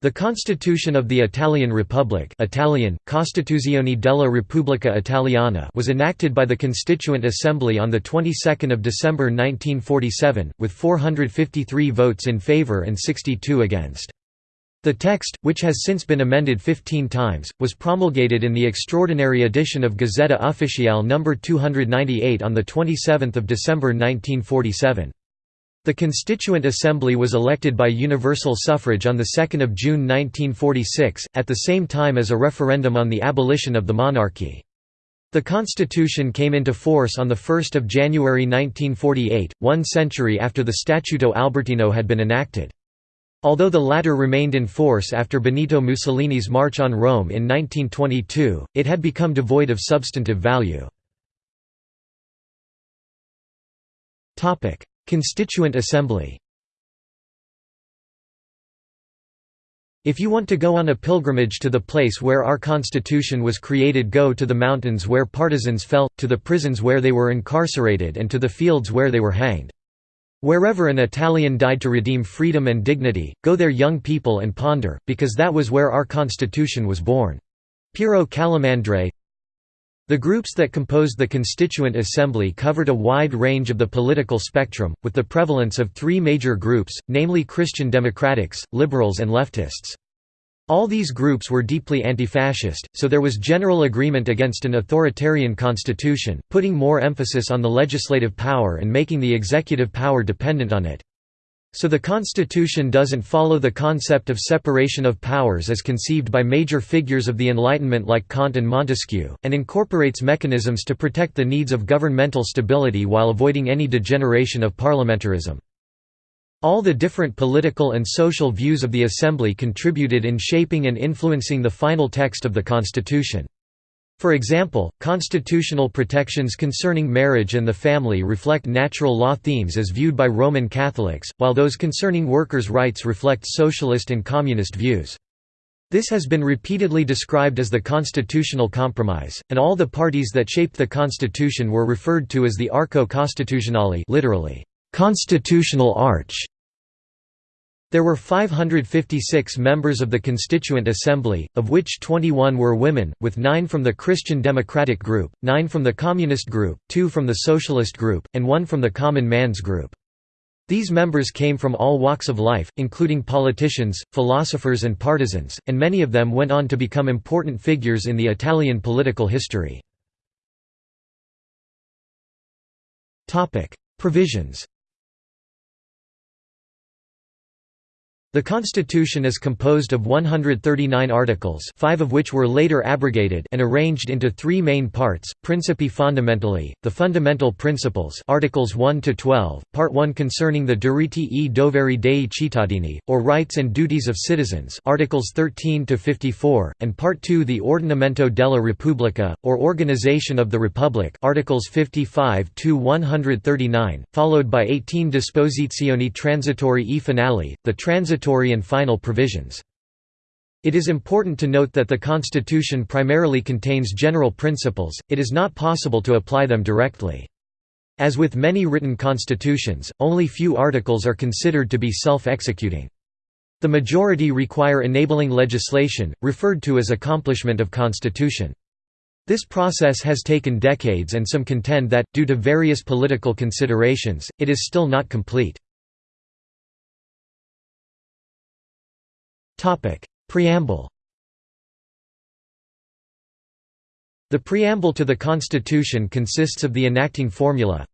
The Constitution of the Italian Republic Italian, Costituzione della Repubblica Italiana was enacted by the Constituent Assembly on the 22nd of December 1947, with 453 votes in favor and 62 against. The text, which has since been amended 15 times, was promulgated in the extraordinary edition of Gazzetta Ufficiale No. 298 on 27 December 1947. The Constituent Assembly was elected by universal suffrage on 2 June 1946, at the same time as a referendum on the abolition of the monarchy. The constitution came into force on 1 January 1948, one century after the Statuto Albertino had been enacted. Although the latter remained in force after Benito Mussolini's march on Rome in 1922, it had become devoid of substantive value. Constituent Assembly If you want to go on a pilgrimage to the place where our constitution was created go to the mountains where partisans fell, to the prisons where they were incarcerated and to the fields where they were hanged. Wherever an Italian died to redeem freedom and dignity, go there young people and ponder, because that was where our constitution was born. Piero Calamandrei the groups that composed the Constituent Assembly covered a wide range of the political spectrum, with the prevalence of three major groups, namely Christian Democrats, liberals and leftists. All these groups were deeply anti-fascist, so there was general agreement against an authoritarian constitution, putting more emphasis on the legislative power and making the executive power dependent on it. So the Constitution doesn't follow the concept of separation of powers as conceived by major figures of the Enlightenment like Kant and Montesquieu, and incorporates mechanisms to protect the needs of governmental stability while avoiding any degeneration of parliamentarism. All the different political and social views of the Assembly contributed in shaping and influencing the final text of the Constitution. For example, constitutional protections concerning marriage and the family reflect natural law themes as viewed by Roman Catholics, while those concerning workers' rights reflect socialist and communist views. This has been repeatedly described as the constitutional compromise, and all the parties that shaped the constitution were referred to as the Arco Costituzionale literally, constitutional arch. There were 556 members of the Constituent Assembly, of which 21 were women, with 9 from the Christian Democratic Group, 9 from the Communist Group, 2 from the Socialist Group, and 1 from the Common Man's Group. These members came from all walks of life, including politicians, philosophers and partisans, and many of them went on to become important figures in the Italian political history. Provisions The Constitution is composed of 139 articles five of which were later abrogated and arranged into three main parts, Principi fondamentali, the fundamental principles Articles 1 to 12, Part 1 concerning the diritti e doveri dei cittadini, or rights and duties of citizens Articles 13 to 54, and Part 2 the Ordinamento della Repubblica, or Organization of the Republic Articles 55 to 139, followed by 18 Disposizioni transitori e finali, the transit transitory and final provisions. It is important to note that the Constitution primarily contains general principles, it is not possible to apply them directly. As with many written constitutions, only few articles are considered to be self-executing. The majority require enabling legislation, referred to as accomplishment of constitution. This process has taken decades and some contend that, due to various political considerations, it is still not complete. Preamble. The preamble to the Constitution consists of the enacting formula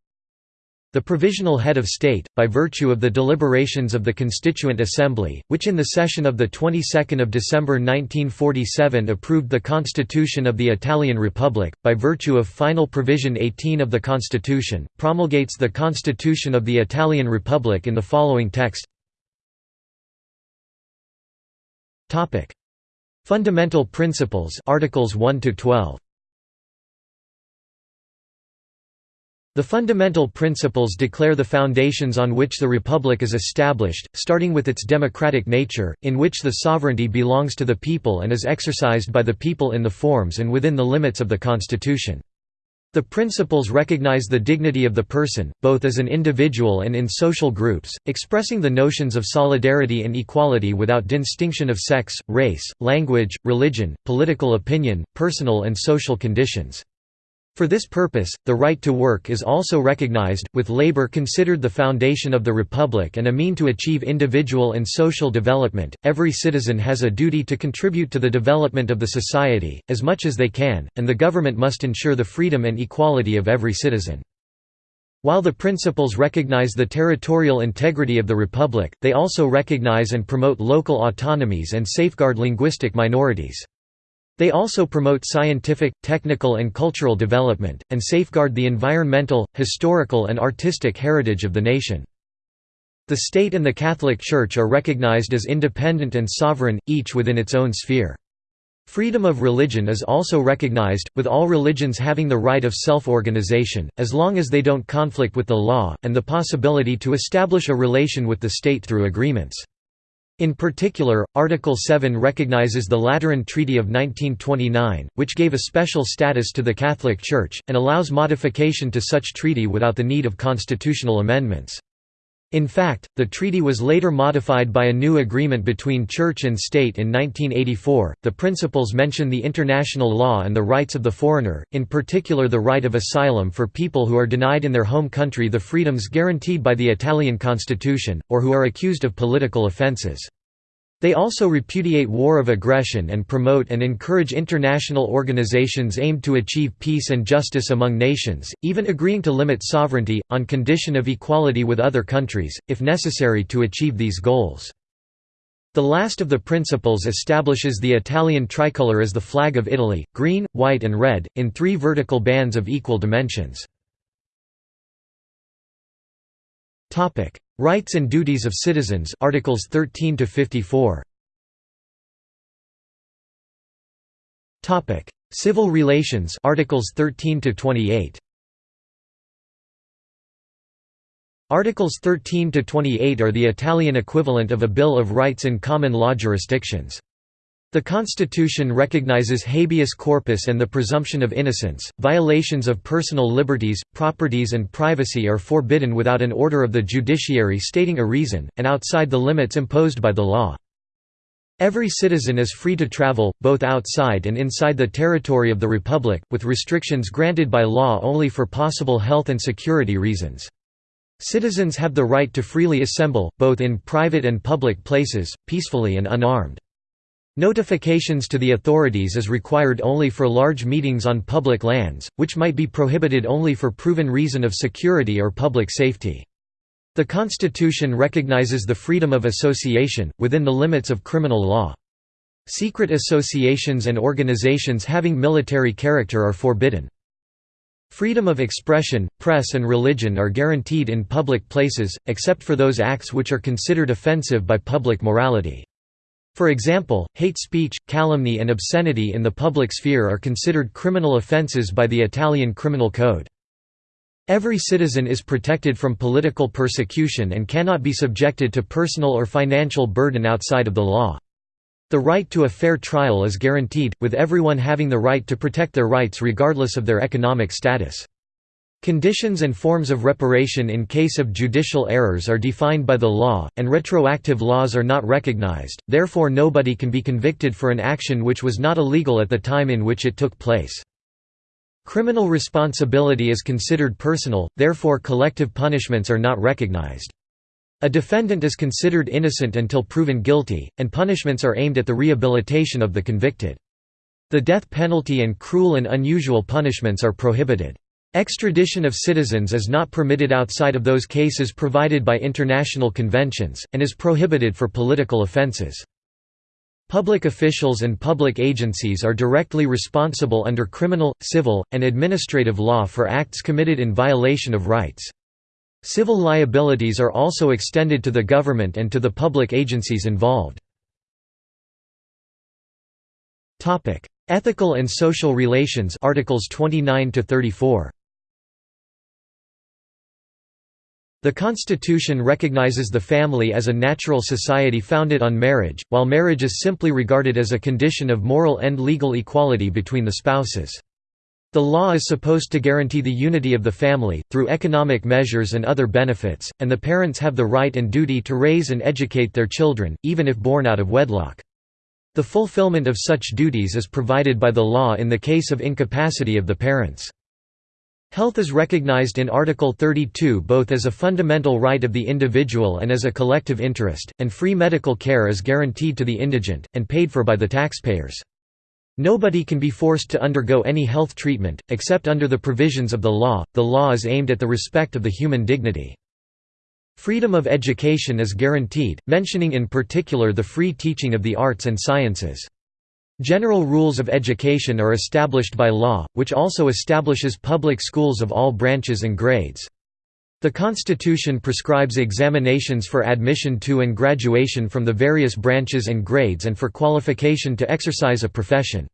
the provisional head of state, by virtue of the deliberations of the Constituent Assembly, which in the session of the 22nd of December 1947 approved the Constitution of the Italian Republic, by virtue of final provision 18 of the Constitution, promulgates the Constitution of the Italian Republic in the following text Topic: Fundamental Principles Articles 1 to 12. The fundamental principles declare the foundations on which the republic is established, starting with its democratic nature, in which the sovereignty belongs to the people and is exercised by the people in the forms and within the limits of the constitution. The principles recognize the dignity of the person, both as an individual and in social groups, expressing the notions of solidarity and equality without distinction of sex, race, language, religion, political opinion, personal and social conditions. For this purpose, the right to work is also recognized, with labor considered the foundation of the republic and a mean to achieve individual and social development. Every citizen has a duty to contribute to the development of the society, as much as they can, and the government must ensure the freedom and equality of every citizen. While the principles recognize the territorial integrity of the republic, they also recognize and promote local autonomies and safeguard linguistic minorities. They also promote scientific, technical and cultural development, and safeguard the environmental, historical and artistic heritage of the nation. The state and the Catholic Church are recognized as independent and sovereign, each within its own sphere. Freedom of religion is also recognized, with all religions having the right of self-organization, as long as they don't conflict with the law, and the possibility to establish a relation with the state through agreements. In particular, Article 7 recognizes the Lateran Treaty of 1929, which gave a special status to the Catholic Church, and allows modification to such treaty without the need of constitutional amendments. In fact, the treaty was later modified by a new agreement between church and state in 1984. The principles mention the international law and the rights of the foreigner, in particular the right of asylum for people who are denied in their home country the freedoms guaranteed by the Italian constitution, or who are accused of political offences. They also repudiate war of aggression and promote and encourage international organizations aimed to achieve peace and justice among nations, even agreeing to limit sovereignty, on condition of equality with other countries, if necessary to achieve these goals. The last of the principles establishes the Italian tricolour as the flag of Italy, green, white and red, in three vertical bands of equal dimensions. Rights and duties of citizens Articles 13 to 54 Topic. Civil relations Articles 13 to 28 Articles 13 to 28 are the Italian equivalent of a Bill of Rights in common law jurisdictions. The Constitution recognizes habeas corpus and the presumption of innocence. Violations of personal liberties, properties, and privacy are forbidden without an order of the judiciary stating a reason, and outside the limits imposed by the law. Every citizen is free to travel, both outside and inside the territory of the Republic, with restrictions granted by law only for possible health and security reasons. Citizens have the right to freely assemble, both in private and public places, peacefully and unarmed. Notifications to the authorities is required only for large meetings on public lands, which might be prohibited only for proven reason of security or public safety. The Constitution recognizes the freedom of association, within the limits of criminal law. Secret associations and organizations having military character are forbidden. Freedom of expression, press and religion are guaranteed in public places, except for those acts which are considered offensive by public morality. For example, hate speech, calumny and obscenity in the public sphere are considered criminal offences by the Italian Criminal Code. Every citizen is protected from political persecution and cannot be subjected to personal or financial burden outside of the law. The right to a fair trial is guaranteed, with everyone having the right to protect their rights regardless of their economic status. Conditions and forms of reparation in case of judicial errors are defined by the law, and retroactive laws are not recognized, therefore nobody can be convicted for an action which was not illegal at the time in which it took place. Criminal responsibility is considered personal, therefore collective punishments are not recognized. A defendant is considered innocent until proven guilty, and punishments are aimed at the rehabilitation of the convicted. The death penalty and cruel and unusual punishments are prohibited. Extradition of citizens is not permitted outside of those cases provided by international conventions, and is prohibited for political offences. Public officials and public agencies are directly responsible under criminal, civil, and administrative law for acts committed in violation of rights. Civil liabilities are also extended to the government and to the public agencies involved. Ethical and social relations Articles 29 to 34 The Constitution recognizes the family as a natural society founded on marriage, while marriage is simply regarded as a condition of moral and legal equality between the spouses. The law is supposed to guarantee the unity of the family, through economic measures and other benefits, and the parents have the right and duty to raise and educate their children, even if born out of wedlock. The fulfillment of such duties is provided by the law in the case of incapacity of the parents. Health is recognized in Article 32 both as a fundamental right of the individual and as a collective interest, and free medical care is guaranteed to the indigent, and paid for by the taxpayers. Nobody can be forced to undergo any health treatment, except under the provisions of the law. The law is aimed at the respect of the human dignity. Freedom of education is guaranteed, mentioning in particular the free teaching of the arts and sciences. General rules of education are established by law, which also establishes public schools of all branches and grades. The Constitution prescribes examinations for admission to and graduation from the various branches and grades and for qualification to exercise a profession.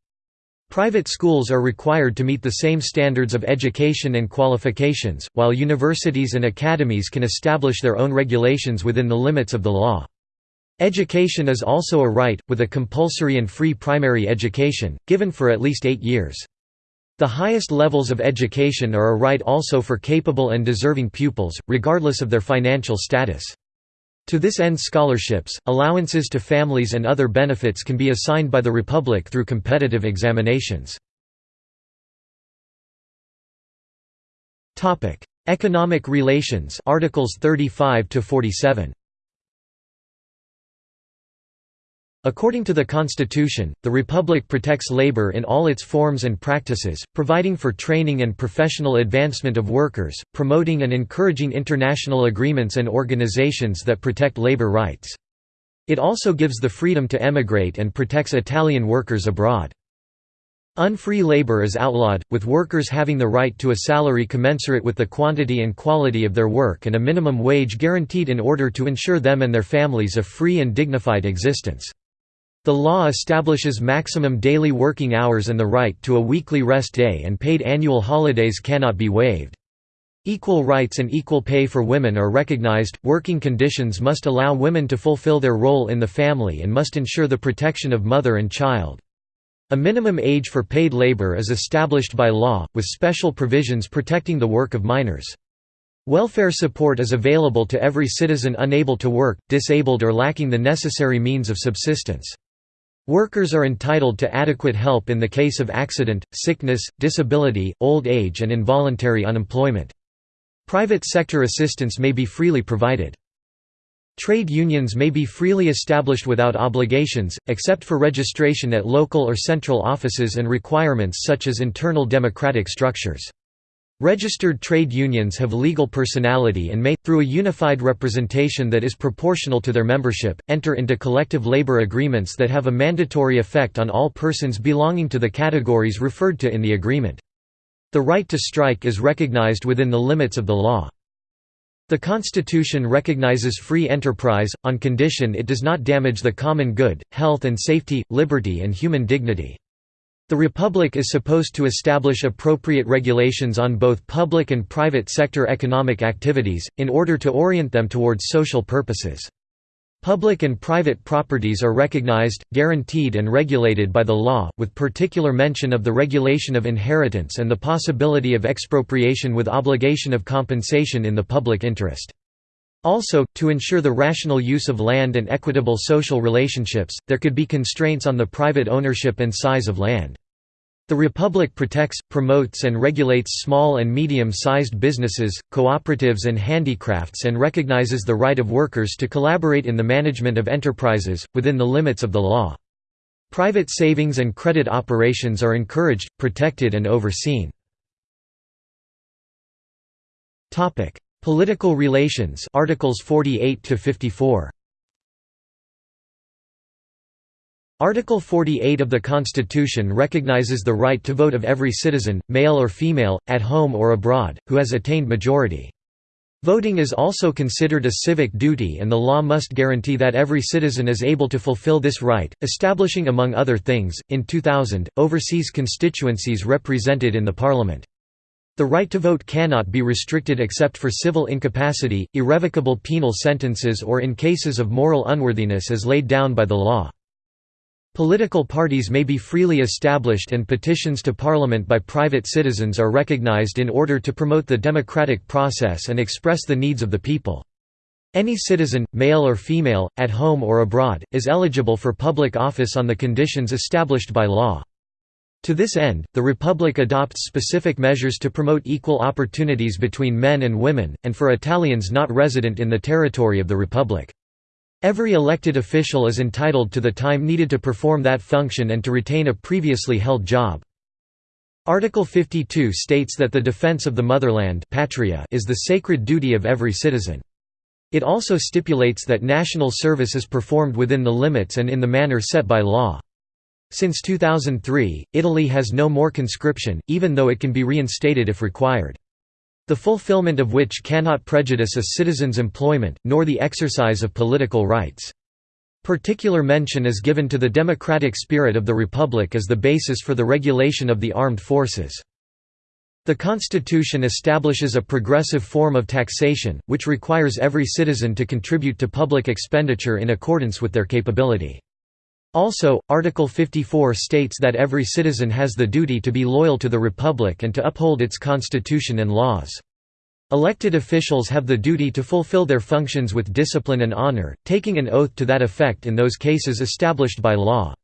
Private schools are required to meet the same standards of education and qualifications, while universities and academies can establish their own regulations within the limits of the law. Education is also a right, with a compulsory and free primary education, given for at least eight years. The highest levels of education are a right also for capable and deserving pupils, regardless of their financial status. To this end scholarships, allowances to families and other benefits can be assigned by the Republic through competitive examinations. Economic relations Articles 35 to 47 According to the Constitution, the Republic protects labor in all its forms and practices, providing for training and professional advancement of workers, promoting and encouraging international agreements and organizations that protect labor rights. It also gives the freedom to emigrate and protects Italian workers abroad. Unfree labor is outlawed, with workers having the right to a salary commensurate with the quantity and quality of their work and a minimum wage guaranteed in order to ensure them and their families a free and dignified existence. The law establishes maximum daily working hours and the right to a weekly rest day and paid annual holidays cannot be waived. Equal rights and equal pay for women are recognized. Working conditions must allow women to fulfill their role in the family and must ensure the protection of mother and child. A minimum age for paid labor is established by law, with special provisions protecting the work of minors. Welfare support is available to every citizen unable to work, disabled or lacking the necessary means of subsistence. Workers are entitled to adequate help in the case of accident, sickness, disability, old age and involuntary unemployment. Private sector assistance may be freely provided. Trade unions may be freely established without obligations, except for registration at local or central offices and requirements such as internal democratic structures. Registered trade unions have legal personality and may, through a unified representation that is proportional to their membership, enter into collective labor agreements that have a mandatory effect on all persons belonging to the categories referred to in the agreement. The right to strike is recognized within the limits of the law. The Constitution recognizes free enterprise, on condition it does not damage the common good, health and safety, liberty and human dignity. The Republic is supposed to establish appropriate regulations on both public and private sector economic activities, in order to orient them towards social purposes. Public and private properties are recognized, guaranteed and regulated by the law, with particular mention of the regulation of inheritance and the possibility of expropriation with obligation of compensation in the public interest. Also, to ensure the rational use of land and equitable social relationships, there could be constraints on the private ownership and size of land. The Republic protects, promotes and regulates small and medium-sized businesses, cooperatives and handicrafts and recognizes the right of workers to collaborate in the management of enterprises, within the limits of the law. Private savings and credit operations are encouraged, protected and overseen. Political relations Articles 48 to 54. Article 48 of the Constitution recognizes the right to vote of every citizen, male or female, at home or abroad, who has attained majority. Voting is also considered a civic duty and the law must guarantee that every citizen is able to fulfill this right, establishing among other things, in 2000, overseas constituencies represented in the parliament. The right to vote cannot be restricted except for civil incapacity, irrevocable penal sentences or in cases of moral unworthiness as laid down by the law. Political parties may be freely established and petitions to parliament by private citizens are recognized in order to promote the democratic process and express the needs of the people. Any citizen, male or female, at home or abroad, is eligible for public office on the conditions established by law. To this end, the Republic adopts specific measures to promote equal opportunities between men and women, and for Italians not resident in the territory of the Republic. Every elected official is entitled to the time needed to perform that function and to retain a previously held job. Article 52 states that the defense of the motherland patria is the sacred duty of every citizen. It also stipulates that national service is performed within the limits and in the manner set by law. Since 2003, Italy has no more conscription, even though it can be reinstated if required. The fulfillment of which cannot prejudice a citizen's employment, nor the exercise of political rights. Particular mention is given to the democratic spirit of the Republic as the basis for the regulation of the armed forces. The Constitution establishes a progressive form of taxation, which requires every citizen to contribute to public expenditure in accordance with their capability. Also, Article 54 states that every citizen has the duty to be loyal to the Republic and to uphold its constitution and laws. Elected officials have the duty to fulfill their functions with discipline and honor, taking an oath to that effect in those cases established by law.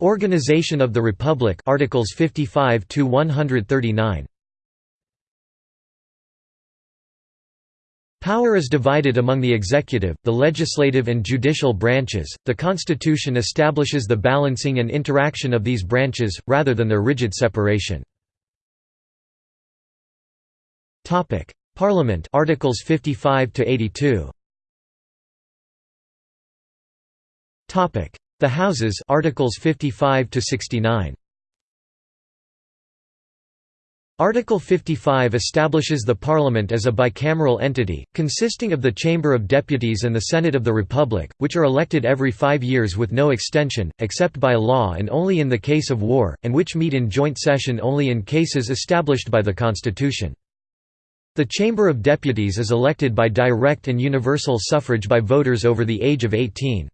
Organization of the Republic Articles 55 to 139 Power is divided among the executive, the legislative and judicial branches. The constitution establishes the balancing and interaction of these branches rather than their rigid separation. Topic: Parliament Articles 55 to 82. Topic: the Houses Articles 55 to 69. Article 55 establishes the Parliament as a bicameral entity, consisting of the Chamber of Deputies and the Senate of the Republic, which are elected every five years with no extension, except by law and only in the case of war, and which meet in joint session only in cases established by the Constitution. The Chamber of Deputies is elected by direct and universal suffrage by voters over the age of 18.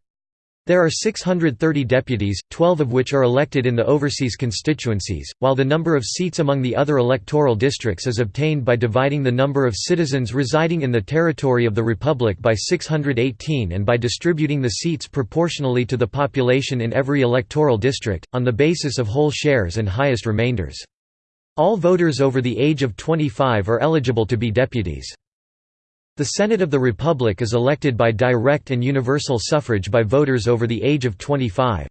There are 630 deputies, 12 of which are elected in the overseas constituencies, while the number of seats among the other electoral districts is obtained by dividing the number of citizens residing in the territory of the Republic by 618 and by distributing the seats proportionally to the population in every electoral district, on the basis of whole shares and highest remainders. All voters over the age of 25 are eligible to be deputies. The Senate of the Republic is elected by direct and universal suffrage by voters over the age of 25.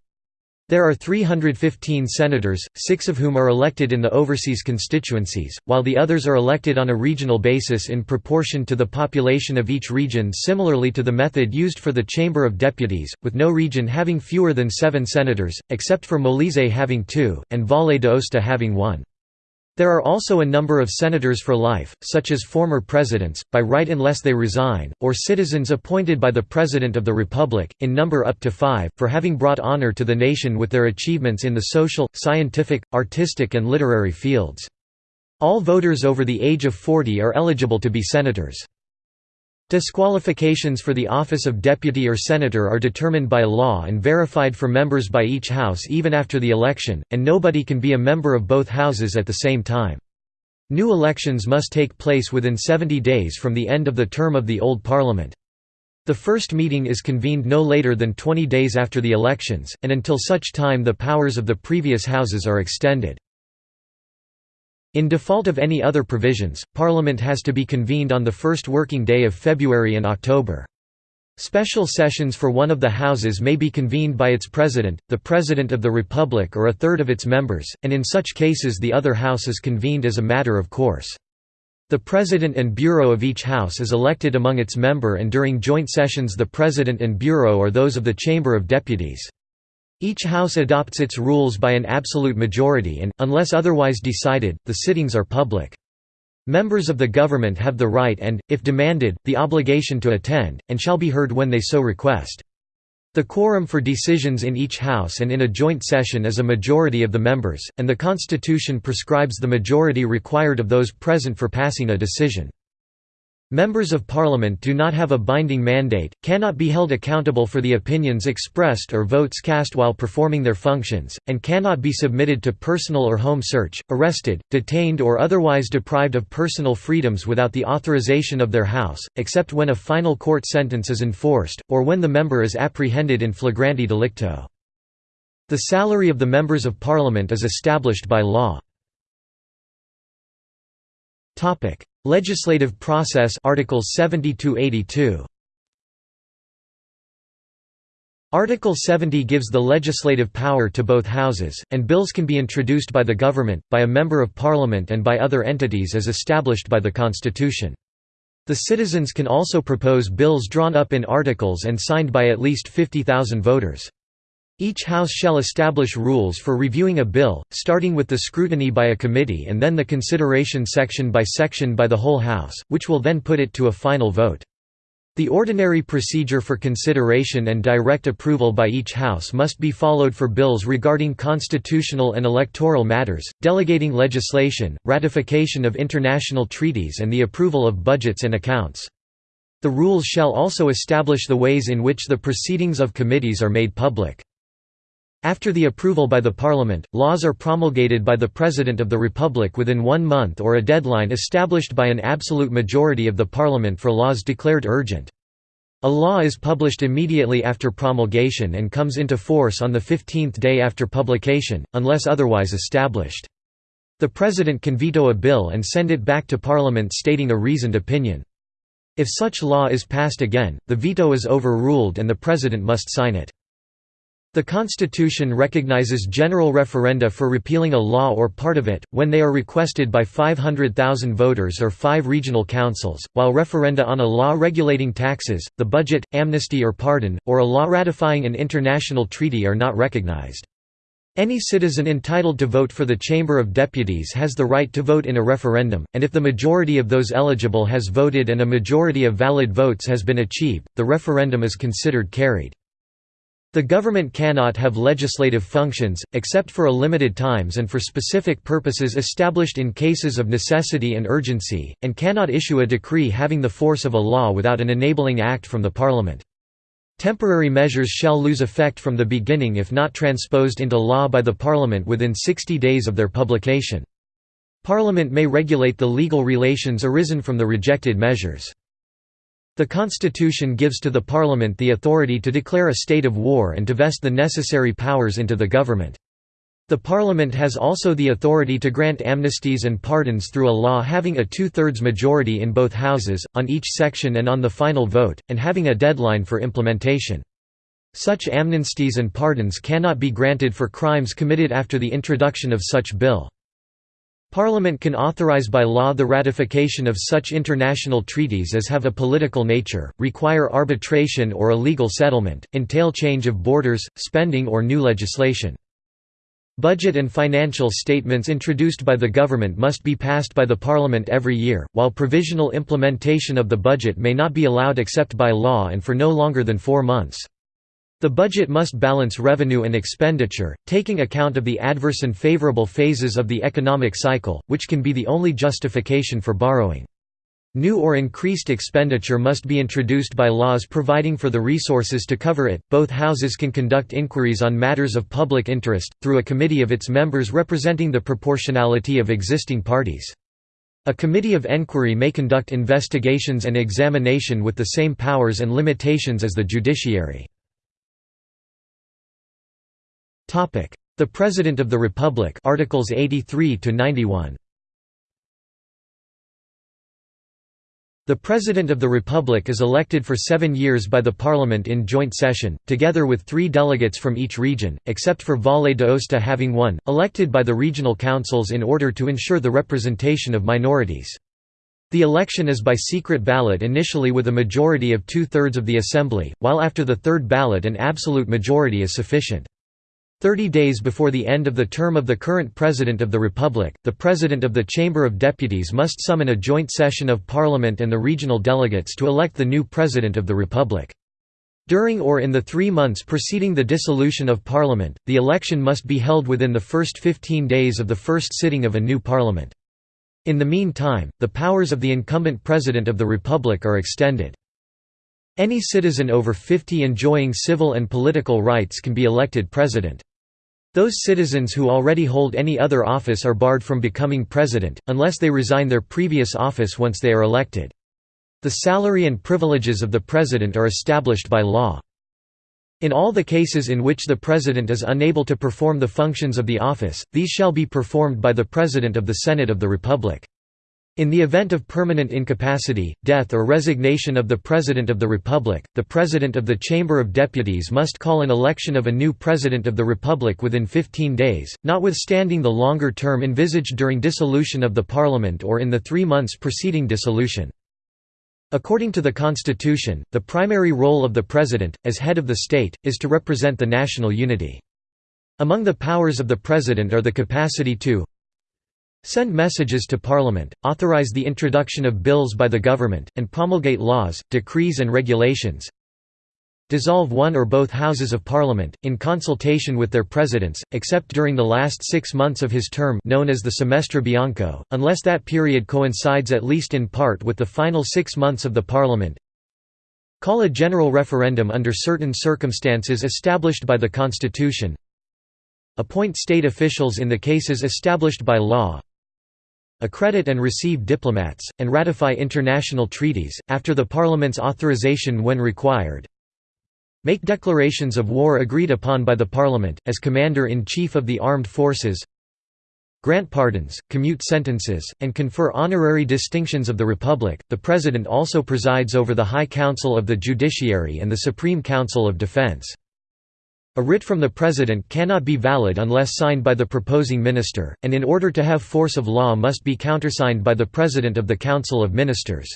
There are 315 senators, six of whom are elected in the overseas constituencies, while the others are elected on a regional basis in proportion to the population of each region similarly to the method used for the Chamber of Deputies, with no region having fewer than seven senators, except for Molise having two, and Valle d'Aosta having one. There are also a number of senators for life, such as former presidents, by right unless they resign, or citizens appointed by the President of the Republic, in number up to five, for having brought honor to the nation with their achievements in the social, scientific, artistic and literary fields. All voters over the age of 40 are eligible to be senators. Disqualifications for the office of deputy or senator are determined by law and verified for members by each house even after the election, and nobody can be a member of both houses at the same time. New elections must take place within 70 days from the end of the term of the old parliament. The first meeting is convened no later than 20 days after the elections, and until such time the powers of the previous houses are extended. In default of any other provisions, Parliament has to be convened on the first working day of February and October. Special sessions for one of the houses may be convened by its president, the President of the Republic or a third of its members, and in such cases the other house is convened as a matter of course. The President and Bureau of each house is elected among its member and during joint sessions the President and Bureau are those of the Chamber of Deputies. Each house adopts its rules by an absolute majority and, unless otherwise decided, the sittings are public. Members of the government have the right and, if demanded, the obligation to attend, and shall be heard when they so request. The quorum for decisions in each house and in a joint session is a majority of the members, and the Constitution prescribes the majority required of those present for passing a decision. Members of Parliament do not have a binding mandate, cannot be held accountable for the opinions expressed or votes cast while performing their functions, and cannot be submitted to personal or home search, arrested, detained or otherwise deprived of personal freedoms without the authorization of their House, except when a final court sentence is enforced, or when the member is apprehended in flagranti delicto. The salary of the members of Parliament is established by law. Legislative process Articles 70 82. Article 70 gives the legislative power to both houses, and bills can be introduced by the government, by a member of parliament and by other entities as established by the Constitution. The citizens can also propose bills drawn up in articles and signed by at least 50,000 voters. Each House shall establish rules for reviewing a bill, starting with the scrutiny by a committee and then the consideration section by section by the whole House, which will then put it to a final vote. The ordinary procedure for consideration and direct approval by each House must be followed for bills regarding constitutional and electoral matters, delegating legislation, ratification of international treaties and the approval of budgets and accounts. The rules shall also establish the ways in which the proceedings of committees are made public. After the approval by the Parliament, laws are promulgated by the President of the Republic within one month or a deadline established by an absolute majority of the Parliament for laws declared urgent. A law is published immediately after promulgation and comes into force on the 15th day after publication, unless otherwise established. The President can veto a bill and send it back to Parliament stating a reasoned opinion. If such law is passed again, the veto is overruled and the President must sign it. The Constitution recognizes general referenda for repealing a law or part of it, when they are requested by 500,000 voters or five regional councils, while referenda on a law regulating taxes, the budget, amnesty or pardon, or a law ratifying an international treaty are not recognized. Any citizen entitled to vote for the Chamber of Deputies has the right to vote in a referendum, and if the majority of those eligible has voted and a majority of valid votes has been achieved, the referendum is considered carried. The government cannot have legislative functions, except for a limited times and for specific purposes established in cases of necessity and urgency, and cannot issue a decree having the force of a law without an enabling act from the Parliament. Temporary measures shall lose effect from the beginning if not transposed into law by the Parliament within 60 days of their publication. Parliament may regulate the legal relations arisen from the rejected measures. The Constitution gives to the Parliament the authority to declare a state of war and to vest the necessary powers into the government. The Parliament has also the authority to grant amnesties and pardons through a law having a two-thirds majority in both houses, on each section and on the final vote, and having a deadline for implementation. Such amnesties and pardons cannot be granted for crimes committed after the introduction of such bill. Parliament can authorize by law the ratification of such international treaties as have a political nature, require arbitration or a legal settlement, entail change of borders, spending or new legislation. Budget and financial statements introduced by the government must be passed by the Parliament every year, while provisional implementation of the budget may not be allowed except by law and for no longer than four months. The budget must balance revenue and expenditure, taking account of the adverse and favorable phases of the economic cycle, which can be the only justification for borrowing. New or increased expenditure must be introduced by laws providing for the resources to cover it. Both houses can conduct inquiries on matters of public interest, through a committee of its members representing the proportionality of existing parties. A committee of enquiry may conduct investigations and examination with the same powers and limitations as the judiciary. Topic: The President of the Republic, Articles 83 to 91. The President of the Republic is elected for seven years by the Parliament in joint session, together with three delegates from each region, except for Valle d'Aosta having one, elected by the regional councils in order to ensure the representation of minorities. The election is by secret ballot initially with a majority of two-thirds of the Assembly, while after the third ballot an absolute majority is sufficient. Thirty days before the end of the term of the current President of the Republic, the President of the Chamber of Deputies must summon a joint session of Parliament and the regional delegates to elect the new President of the Republic. During or in the three months preceding the dissolution of Parliament, the election must be held within the first 15 days of the first sitting of a new Parliament. In the meantime, the powers of the incumbent President of the Republic are extended. Any citizen over 50 enjoying civil and political rights can be elected president. Those citizens who already hold any other office are barred from becoming president, unless they resign their previous office once they are elected. The salary and privileges of the president are established by law. In all the cases in which the president is unable to perform the functions of the office, these shall be performed by the president of the Senate of the Republic. In the event of permanent incapacity, death or resignation of the President of the Republic, the President of the Chamber of Deputies must call an election of a new President of the Republic within 15 days, notwithstanding the longer term envisaged during dissolution of the Parliament or in the three months preceding dissolution. According to the Constitution, the primary role of the President, as head of the state, is to represent the national unity. Among the powers of the President are the capacity to Send messages to Parliament, authorize the introduction of bills by the government, and promulgate laws, decrees and regulations. Dissolve one or both Houses of Parliament, in consultation with their presidents, except during the last six months of his term known as the semestre bianco, unless that period coincides at least in part with the final six months of the Parliament. Call a general referendum under certain circumstances established by the Constitution. Appoint state officials in the cases established by law, accredit and receive diplomats, and ratify international treaties, after the Parliament's authorization when required. Make declarations of war agreed upon by the Parliament, as Commander-in-Chief of the Armed Forces Grant pardons, commute sentences, and confer honorary distinctions of the Republic. The President also presides over the High Council of the Judiciary and the Supreme Council of Defense. A writ from the President cannot be valid unless signed by the proposing minister, and in order to have force of law must be countersigned by the President of the Council of Ministers.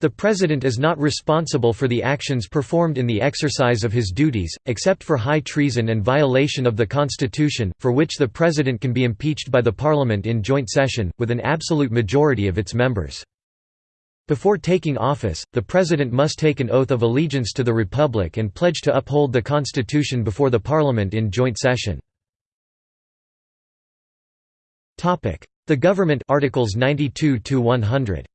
The President is not responsible for the actions performed in the exercise of his duties, except for high treason and violation of the Constitution, for which the President can be impeached by the Parliament in joint session, with an absolute majority of its members. Before taking office, the President must take an oath of allegiance to the Republic and pledge to uphold the Constitution before the Parliament in joint session. The Government Articles 92 100.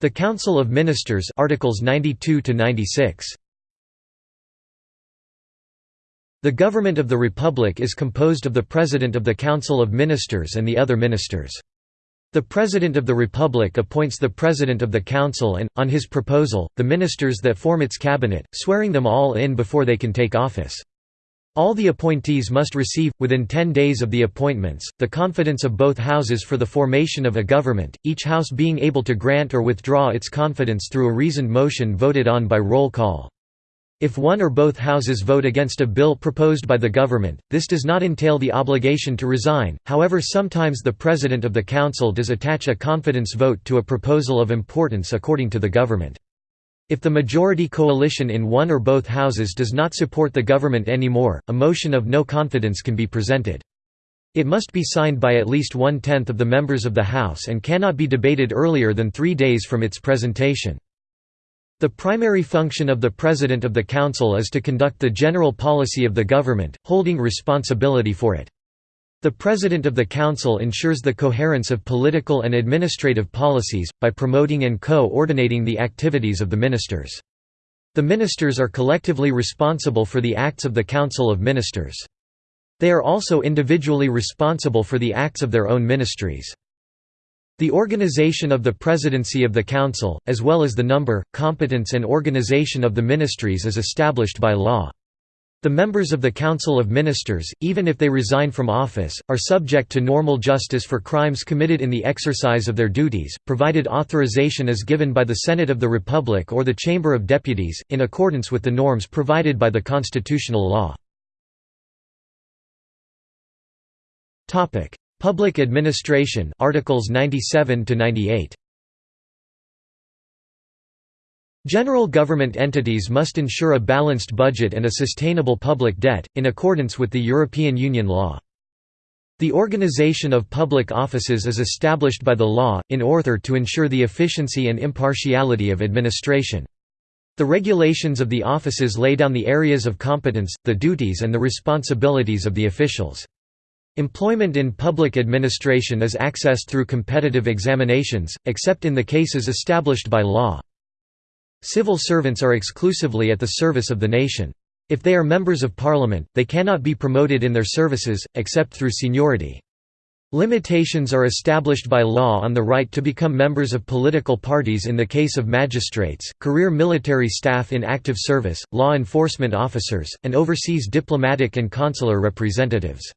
The Council of Ministers Articles 92 96. The government of the Republic is composed of the President of the Council of Ministers and the other ministers. The President of the Republic appoints the President of the Council and, on his proposal, the ministers that form its cabinet, swearing them all in before they can take office. All the appointees must receive, within ten days of the appointments, the confidence of both houses for the formation of a government, each house being able to grant or withdraw its confidence through a reasoned motion voted on by roll call. If one or both houses vote against a bill proposed by the government, this does not entail the obligation to resign, however sometimes the President of the Council does attach a confidence vote to a proposal of importance according to the government. If the majority coalition in one or both houses does not support the government anymore, a motion of no confidence can be presented. It must be signed by at least one-tenth of the members of the House and cannot be debated earlier than three days from its presentation. The primary function of the President of the Council is to conduct the general policy of the government, holding responsibility for it. The President of the Council ensures the coherence of political and administrative policies, by promoting and co-ordinating the activities of the ministers. The ministers are collectively responsible for the acts of the Council of Ministers. They are also individually responsible for the acts of their own ministries. The organization of the Presidency of the Council, as well as the number, competence and organization of the ministries is established by law. The members of the Council of Ministers, even if they resign from office, are subject to normal justice for crimes committed in the exercise of their duties, provided authorization is given by the Senate of the Republic or the Chamber of Deputies, in accordance with the norms provided by the constitutional law. Public Administration Articles 97 to 98 General government entities must ensure a balanced budget and a sustainable public debt, in accordance with the European Union law. The organization of public offices is established by the law, in order to ensure the efficiency and impartiality of administration. The regulations of the offices lay down the areas of competence, the duties and the responsibilities of the officials. Employment in public administration is accessed through competitive examinations, except in the cases established by law. Civil servants are exclusively at the service of the nation. If they are members of parliament, they cannot be promoted in their services, except through seniority. Limitations are established by law on the right to become members of political parties in the case of magistrates, career military staff in active service, law enforcement officers, and overseas diplomatic and consular representatives.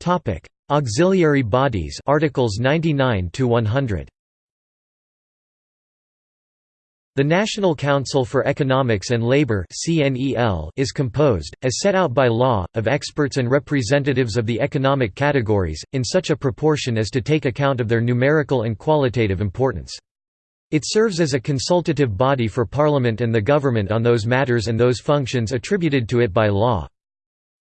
Topic: Auxiliary bodies Articles 99 to 100. The National Council for Economics and Labour is composed, as set out by law, of experts and representatives of the economic categories, in such a proportion as to take account of their numerical and qualitative importance. It serves as a consultative body for Parliament and the government on those matters and those functions attributed to it by law.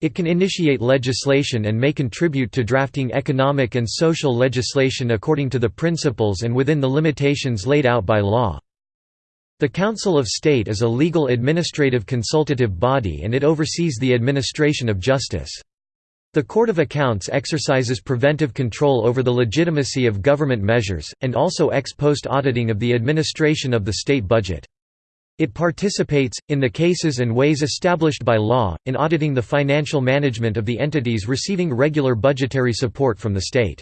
It can initiate legislation and may contribute to drafting economic and social legislation according to the principles and within the limitations laid out by law. The Council of State is a legal administrative consultative body and it oversees the administration of justice. The Court of Accounts exercises preventive control over the legitimacy of government measures, and also ex post auditing of the administration of the state budget. It participates, in the cases and ways established by law, in auditing the financial management of the entities receiving regular budgetary support from the state.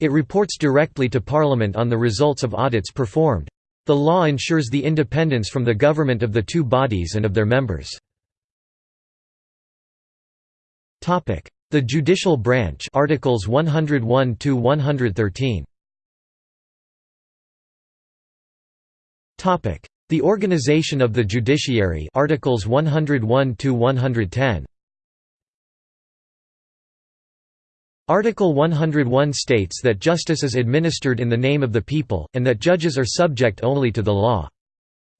It reports directly to Parliament on the results of audits performed. The law ensures the independence from the government of the two bodies and of their members. The judicial branch Articles 101 to 113. Topic: the Organization of the Judiciary Articles 101 to 110 Article 101 states that justice is administered in the name of the people, and that judges are subject only to the law.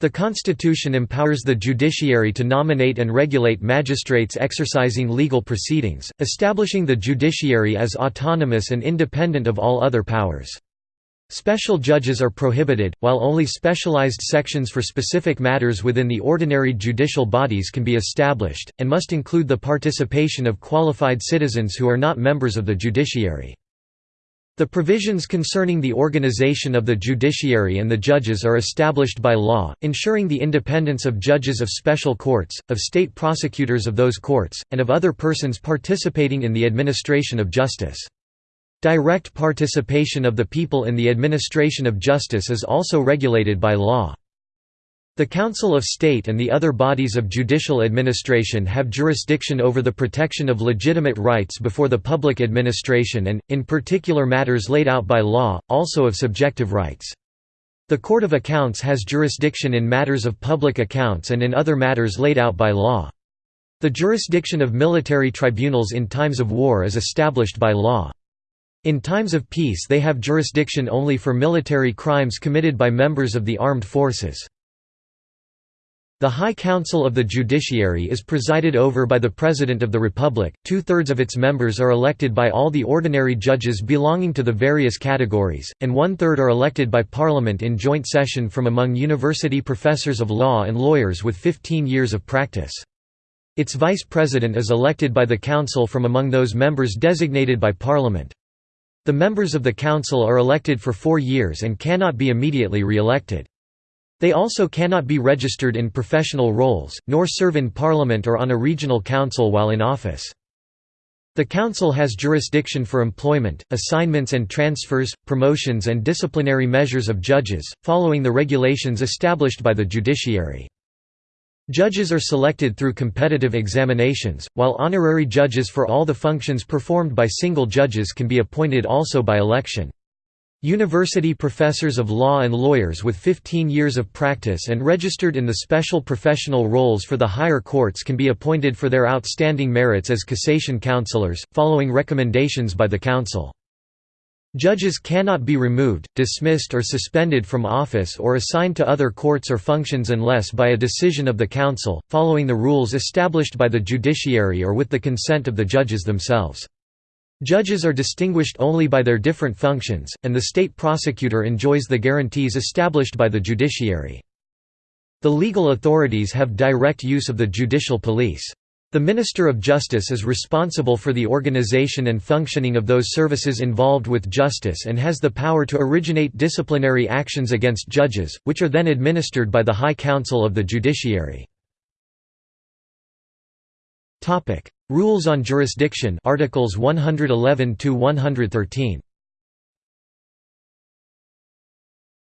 The Constitution empowers the judiciary to nominate and regulate magistrates exercising legal proceedings, establishing the judiciary as autonomous and independent of all other powers. Special judges are prohibited, while only specialized sections for specific matters within the ordinary judicial bodies can be established, and must include the participation of qualified citizens who are not members of the judiciary. The provisions concerning the organization of the judiciary and the judges are established by law, ensuring the independence of judges of special courts, of state prosecutors of those courts, and of other persons participating in the administration of justice. Direct participation of the people in the administration of justice is also regulated by law. The Council of State and the other bodies of judicial administration have jurisdiction over the protection of legitimate rights before the public administration and, in particular matters laid out by law, also of subjective rights. The Court of Accounts has jurisdiction in matters of public accounts and in other matters laid out by law. The jurisdiction of military tribunals in times of war is established by law. In times of peace they have jurisdiction only for military crimes committed by members of the armed forces. The High Council of the Judiciary is presided over by the President of the Republic, two-thirds of its members are elected by all the ordinary judges belonging to the various categories, and one-third are elected by Parliament in joint session from among university professors of law and lawyers with 15 years of practice. Its vice president is elected by the Council from among those members designated by Parliament. The members of the council are elected for four years and cannot be immediately re-elected. They also cannot be registered in professional roles, nor serve in parliament or on a regional council while in office. The council has jurisdiction for employment, assignments and transfers, promotions and disciplinary measures of judges, following the regulations established by the judiciary. Judges are selected through competitive examinations, while honorary judges for all the functions performed by single judges can be appointed also by election. University professors of law and lawyers with 15 years of practice and registered in the special professional roles for the higher courts can be appointed for their outstanding merits as cassation counselors, following recommendations by the council. Judges cannot be removed, dismissed or suspended from office or assigned to other courts or functions unless by a decision of the Council, following the rules established by the judiciary or with the consent of the judges themselves. Judges are distinguished only by their different functions, and the state prosecutor enjoys the guarantees established by the judiciary. The legal authorities have direct use of the judicial police. The Minister of Justice is responsible for the organization and functioning of those services involved with justice and has the power to originate disciplinary actions against judges, which are then administered by the High Council of the Judiciary. Rules on jurisdiction Articles 111 to 113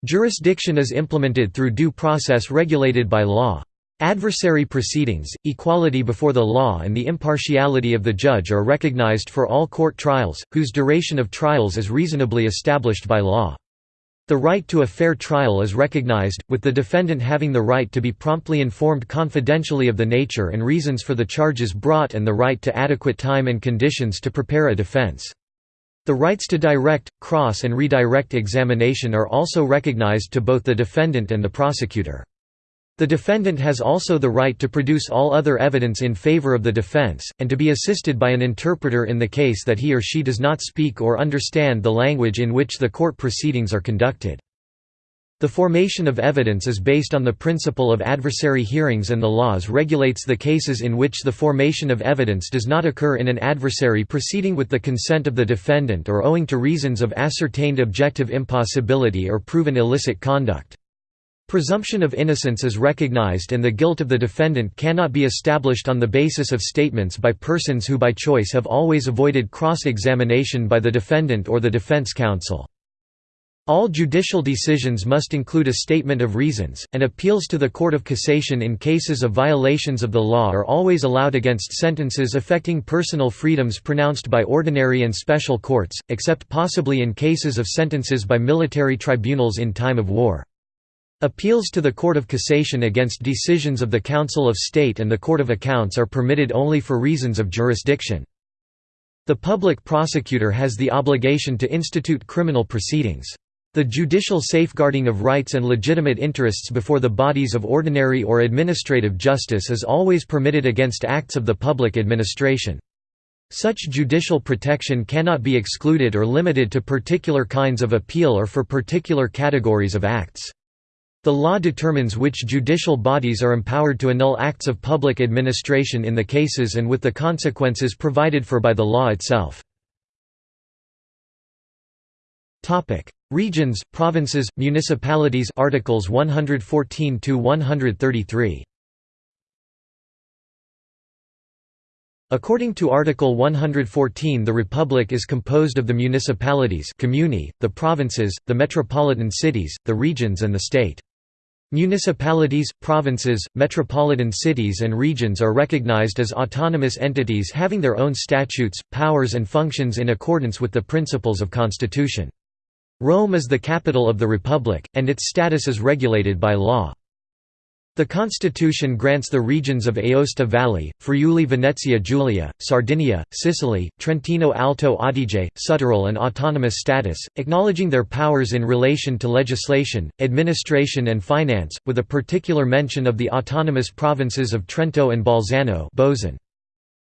Jurisdiction is implemented through due process regulated by law. Adversary proceedings, equality before the law and the impartiality of the judge are recognized for all court trials, whose duration of trials is reasonably established by law. The right to a fair trial is recognized, with the defendant having the right to be promptly informed confidentially of the nature and reasons for the charges brought and the right to adequate time and conditions to prepare a defense. The rights to direct, cross and redirect examination are also recognized to both the defendant and the prosecutor. The defendant has also the right to produce all other evidence in favor of the defense, and to be assisted by an interpreter in the case that he or she does not speak or understand the language in which the court proceedings are conducted. The formation of evidence is based on the principle of adversary hearings and the laws regulates the cases in which the formation of evidence does not occur in an adversary proceeding with the consent of the defendant or owing to reasons of ascertained objective impossibility or proven illicit conduct. Presumption of innocence is recognized and the guilt of the defendant cannot be established on the basis of statements by persons who by choice have always avoided cross-examination by the defendant or the defense counsel. All judicial decisions must include a statement of reasons, and appeals to the Court of Cassation in cases of violations of the law are always allowed against sentences affecting personal freedoms pronounced by ordinary and special courts, except possibly in cases of sentences by military tribunals in time of war. Appeals to the Court of Cassation against decisions of the Council of State and the Court of Accounts are permitted only for reasons of jurisdiction. The public prosecutor has the obligation to institute criminal proceedings. The judicial safeguarding of rights and legitimate interests before the bodies of ordinary or administrative justice is always permitted against acts of the public administration. Such judicial protection cannot be excluded or limited to particular kinds of appeal or for particular categories of acts. The law determines which judicial bodies are empowered to annul acts of public administration in the cases and with the consequences provided for by the law itself. Regions, provinces, municipalities Articles 114 to 133. According to Article 114 the Republic is composed of the municipalities comuni, the provinces, the metropolitan cities, the regions and the state. Municipalities, provinces, metropolitan cities and regions are recognized as autonomous entities having their own statutes, powers and functions in accordance with the principles of constitution. Rome is the capital of the Republic, and its status is regulated by law. The constitution grants the regions of Aosta Valley, Friuli Venezia Giulia, Sardinia, Sicily, Trentino Alto Adige, Südtirol an autonomous status, acknowledging their powers in relation to legislation, administration and finance, with a particular mention of the autonomous provinces of Trento and Bolzano Bozen.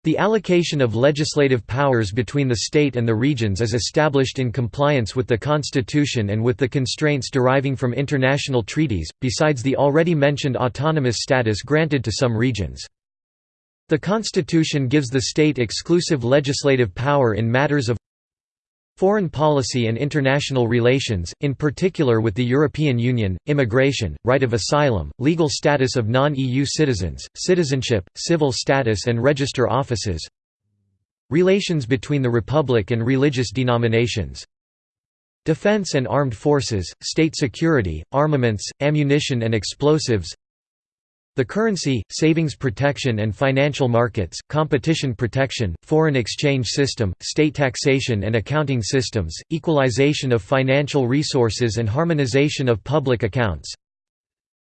The allocation of legislative powers between the state and the regions is established in compliance with the constitution and with the constraints deriving from international treaties, besides the already mentioned autonomous status granted to some regions. The constitution gives the state exclusive legislative power in matters of Foreign policy and international relations, in particular with the European Union, immigration, right of asylum, legal status of non-EU citizens, citizenship, civil status and register offices Relations between the Republic and religious denominations Defense and armed forces, state security, armaments, ammunition and explosives the currency, savings protection and financial markets, competition protection, foreign exchange system, state taxation and accounting systems, equalization of financial resources and harmonization of public accounts,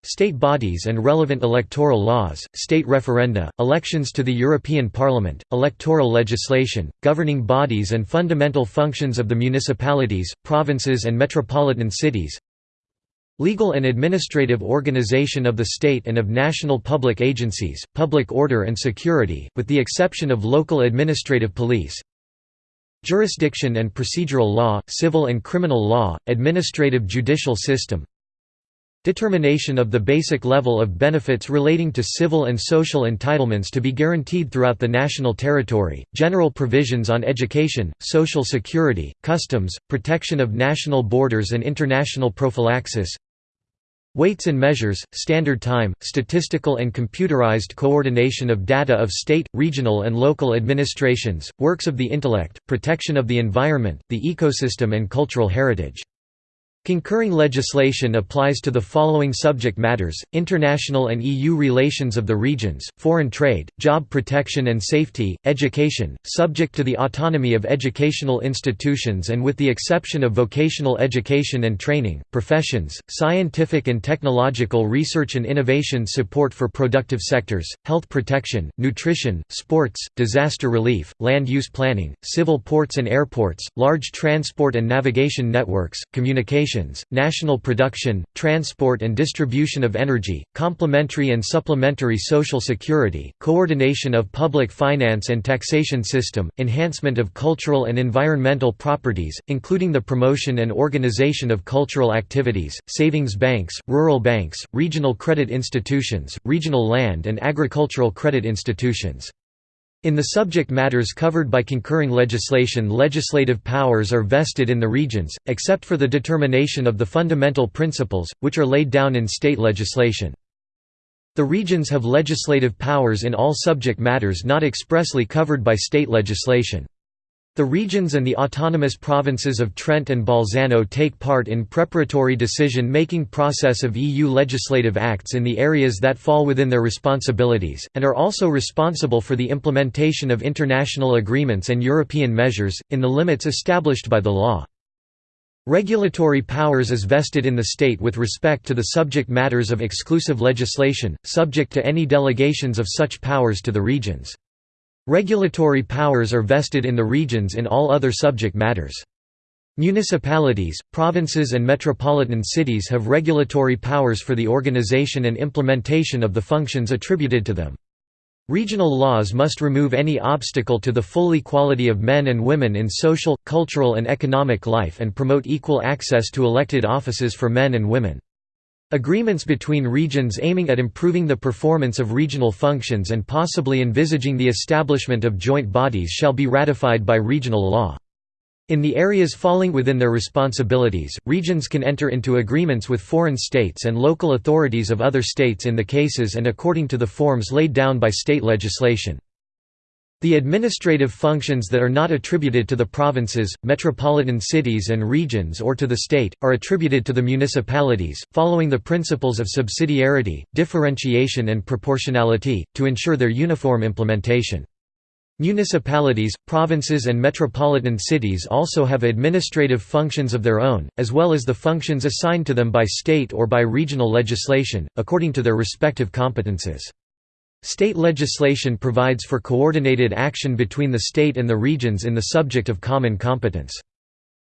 State bodies and relevant electoral laws, state referenda, elections to the European Parliament, electoral legislation, governing bodies and fundamental functions of the municipalities, provinces and metropolitan cities Legal and administrative organization of the state and of national public agencies, public order and security, with the exception of local administrative police. Jurisdiction and procedural law, civil and criminal law, administrative judicial system. Determination of the basic level of benefits relating to civil and social entitlements to be guaranteed throughout the national territory, general provisions on education, social security, customs, protection of national borders and international prophylaxis Weights and measures, standard time, statistical and computerized coordination of data of state, regional and local administrations, works of the intellect, protection of the environment, the ecosystem and cultural heritage. Concurring legislation applies to the following subject matters, international and EU relations of the regions, foreign trade, job protection and safety, education, subject to the autonomy of educational institutions and with the exception of vocational education and training, professions, scientific and technological research and innovation support for productive sectors, health protection, nutrition, sports, disaster relief, land use planning, civil ports and airports, large transport and navigation networks, communication national production, transport and distribution of energy, complementary and supplementary social security, coordination of public finance and taxation system, enhancement of cultural and environmental properties, including the promotion and organization of cultural activities, savings banks, rural banks, regional credit institutions, regional land and agricultural credit institutions. In the subject matters covered by concurring legislation legislative powers are vested in the regions, except for the determination of the fundamental principles, which are laid down in state legislation. The regions have legislative powers in all subject matters not expressly covered by state legislation. The regions and the autonomous provinces of Trent and Bolzano take part in preparatory decision-making process of EU legislative acts in the areas that fall within their responsibilities, and are also responsible for the implementation of international agreements and European measures, in the limits established by the law. Regulatory powers is vested in the state with respect to the subject matters of exclusive legislation, subject to any delegations of such powers to the regions. Regulatory powers are vested in the regions in all other subject matters. Municipalities, provinces and metropolitan cities have regulatory powers for the organization and implementation of the functions attributed to them. Regional laws must remove any obstacle to the full equality of men and women in social, cultural and economic life and promote equal access to elected offices for men and women. Agreements between regions aiming at improving the performance of regional functions and possibly envisaging the establishment of joint bodies shall be ratified by regional law. In the areas falling within their responsibilities, regions can enter into agreements with foreign states and local authorities of other states in the cases and according to the forms laid down by state legislation. The administrative functions that are not attributed to the provinces, metropolitan cities and regions or to the state, are attributed to the municipalities, following the principles of subsidiarity, differentiation and proportionality, to ensure their uniform implementation. Municipalities, provinces and metropolitan cities also have administrative functions of their own, as well as the functions assigned to them by state or by regional legislation, according to their respective competences. State legislation provides for coordinated action between the state and the regions in the subject of common competence.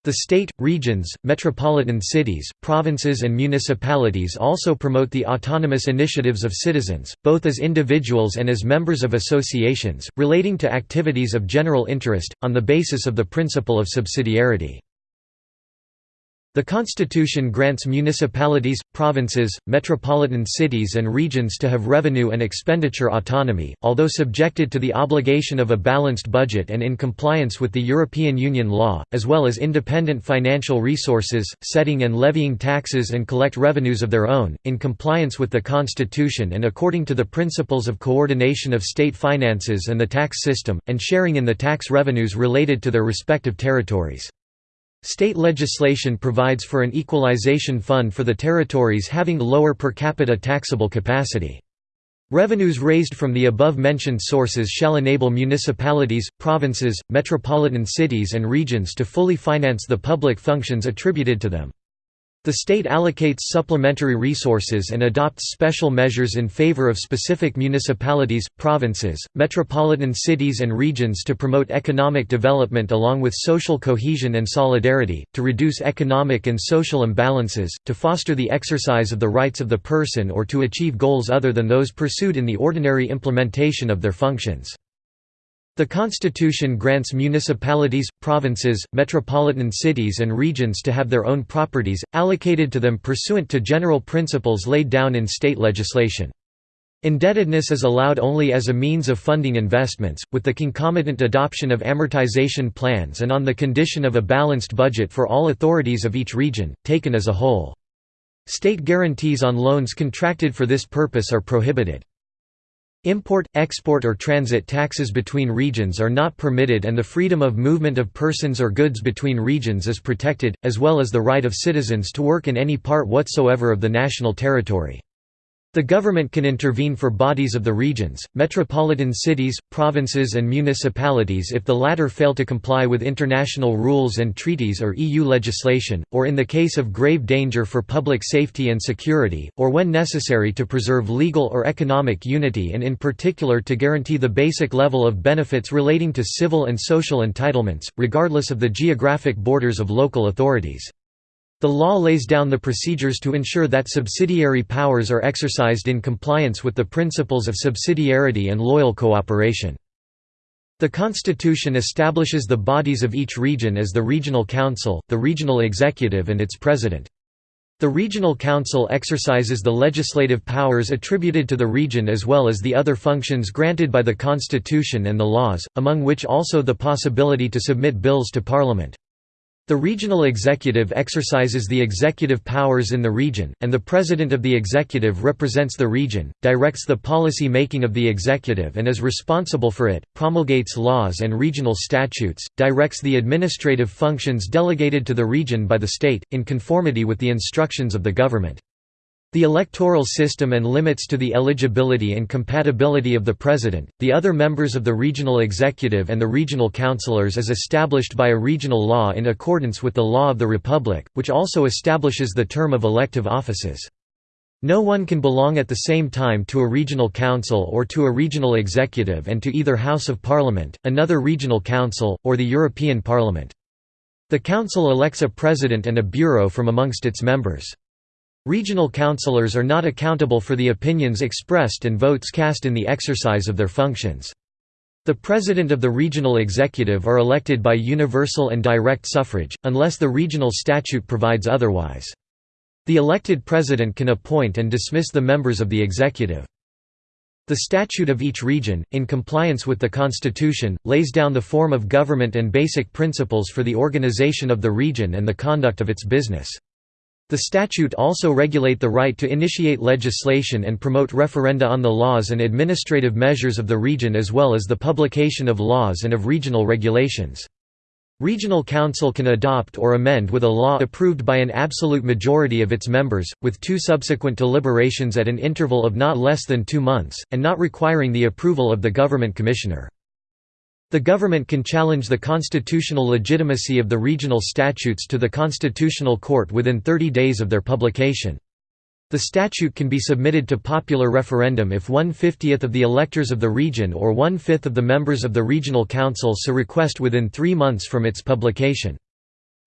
The state, regions, metropolitan cities, provinces and municipalities also promote the autonomous initiatives of citizens, both as individuals and as members of associations, relating to activities of general interest, on the basis of the principle of subsidiarity. The Constitution grants municipalities, provinces, metropolitan cities and regions to have revenue and expenditure autonomy, although subjected to the obligation of a balanced budget and in compliance with the European Union law, as well as independent financial resources, setting and levying taxes and collect revenues of their own, in compliance with the Constitution and according to the principles of coordination of state finances and the tax system, and sharing in the tax revenues related to their respective territories. State legislation provides for an equalization fund for the territories having lower per capita taxable capacity. Revenues raised from the above-mentioned sources shall enable municipalities, provinces, metropolitan cities and regions to fully finance the public functions attributed to them. The state allocates supplementary resources and adopts special measures in favor of specific municipalities, provinces, metropolitan cities and regions to promote economic development along with social cohesion and solidarity, to reduce economic and social imbalances, to foster the exercise of the rights of the person or to achieve goals other than those pursued in the ordinary implementation of their functions. The Constitution grants municipalities, provinces, metropolitan cities and regions to have their own properties, allocated to them pursuant to general principles laid down in state legislation. Indebtedness is allowed only as a means of funding investments, with the concomitant adoption of amortization plans and on the condition of a balanced budget for all authorities of each region, taken as a whole. State guarantees on loans contracted for this purpose are prohibited. Import, export or transit taxes between regions are not permitted and the freedom of movement of persons or goods between regions is protected, as well as the right of citizens to work in any part whatsoever of the national territory. The government can intervene for bodies of the regions, metropolitan cities, provinces and municipalities if the latter fail to comply with international rules and treaties or EU legislation, or in the case of grave danger for public safety and security, or when necessary to preserve legal or economic unity and in particular to guarantee the basic level of benefits relating to civil and social entitlements, regardless of the geographic borders of local authorities. The law lays down the procedures to ensure that subsidiary powers are exercised in compliance with the principles of subsidiarity and loyal cooperation. The Constitution establishes the bodies of each region as the Regional Council, the Regional Executive and its President. The Regional Council exercises the legislative powers attributed to the region as well as the other functions granted by the Constitution and the laws, among which also the possibility to submit bills to Parliament. The regional executive exercises the executive powers in the region, and the president of the executive represents the region, directs the policy making of the executive and is responsible for it, promulgates laws and regional statutes, directs the administrative functions delegated to the region by the state, in conformity with the instructions of the government. The electoral system and limits to the eligibility and compatibility of the President, the other members of the regional executive and the regional councillors is established by a regional law in accordance with the law of the Republic, which also establishes the term of elective offices. No one can belong at the same time to a regional council or to a regional executive and to either House of Parliament, another regional council, or the European Parliament. The council elects a president and a bureau from amongst its members. Regional councillors are not accountable for the opinions expressed and votes cast in the exercise of their functions. The president of the regional executive are elected by universal and direct suffrage, unless the regional statute provides otherwise. The elected president can appoint and dismiss the members of the executive. The statute of each region, in compliance with the constitution, lays down the form of government and basic principles for the organization of the region and the conduct of its business. The statute also regulate the right to initiate legislation and promote referenda on the laws and administrative measures of the region as well as the publication of laws and of regional regulations. Regional Council can adopt or amend with a law approved by an absolute majority of its members, with two subsequent deliberations at an interval of not less than two months, and not requiring the approval of the government commissioner. The government can challenge the constitutional legitimacy of the regional statutes to the Constitutional Court within 30 days of their publication. The statute can be submitted to popular referendum if one-fiftieth of the electors of the region or one-fifth of the members of the regional council so request within three months from its publication.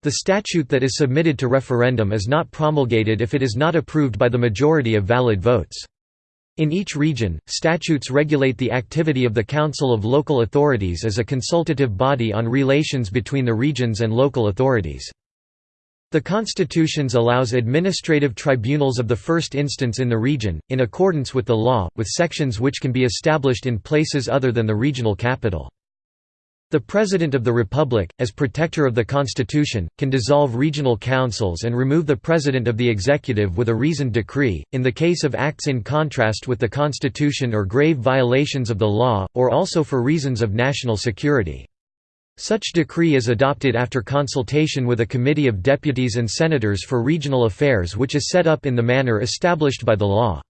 The statute that is submitted to referendum is not promulgated if it is not approved by the majority of valid votes. In each region, statutes regulate the activity of the Council of Local Authorities as a consultative body on relations between the regions and local authorities. The constitutions allows administrative tribunals of the first instance in the region, in accordance with the law, with sections which can be established in places other than the regional capital. The President of the Republic, as protector of the Constitution, can dissolve regional councils and remove the President of the Executive with a reasoned decree, in the case of acts in contrast with the Constitution or grave violations of the law, or also for reasons of national security. Such decree is adopted after consultation with a committee of deputies and senators for regional affairs which is set up in the manner established by the law.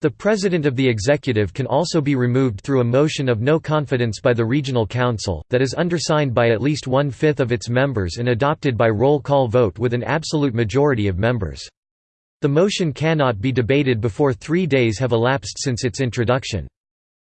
The President of the Executive can also be removed through a motion of no confidence by the Regional Council, that is undersigned by at least one-fifth of its members and adopted by roll call vote with an absolute majority of members. The motion cannot be debated before three days have elapsed since its introduction.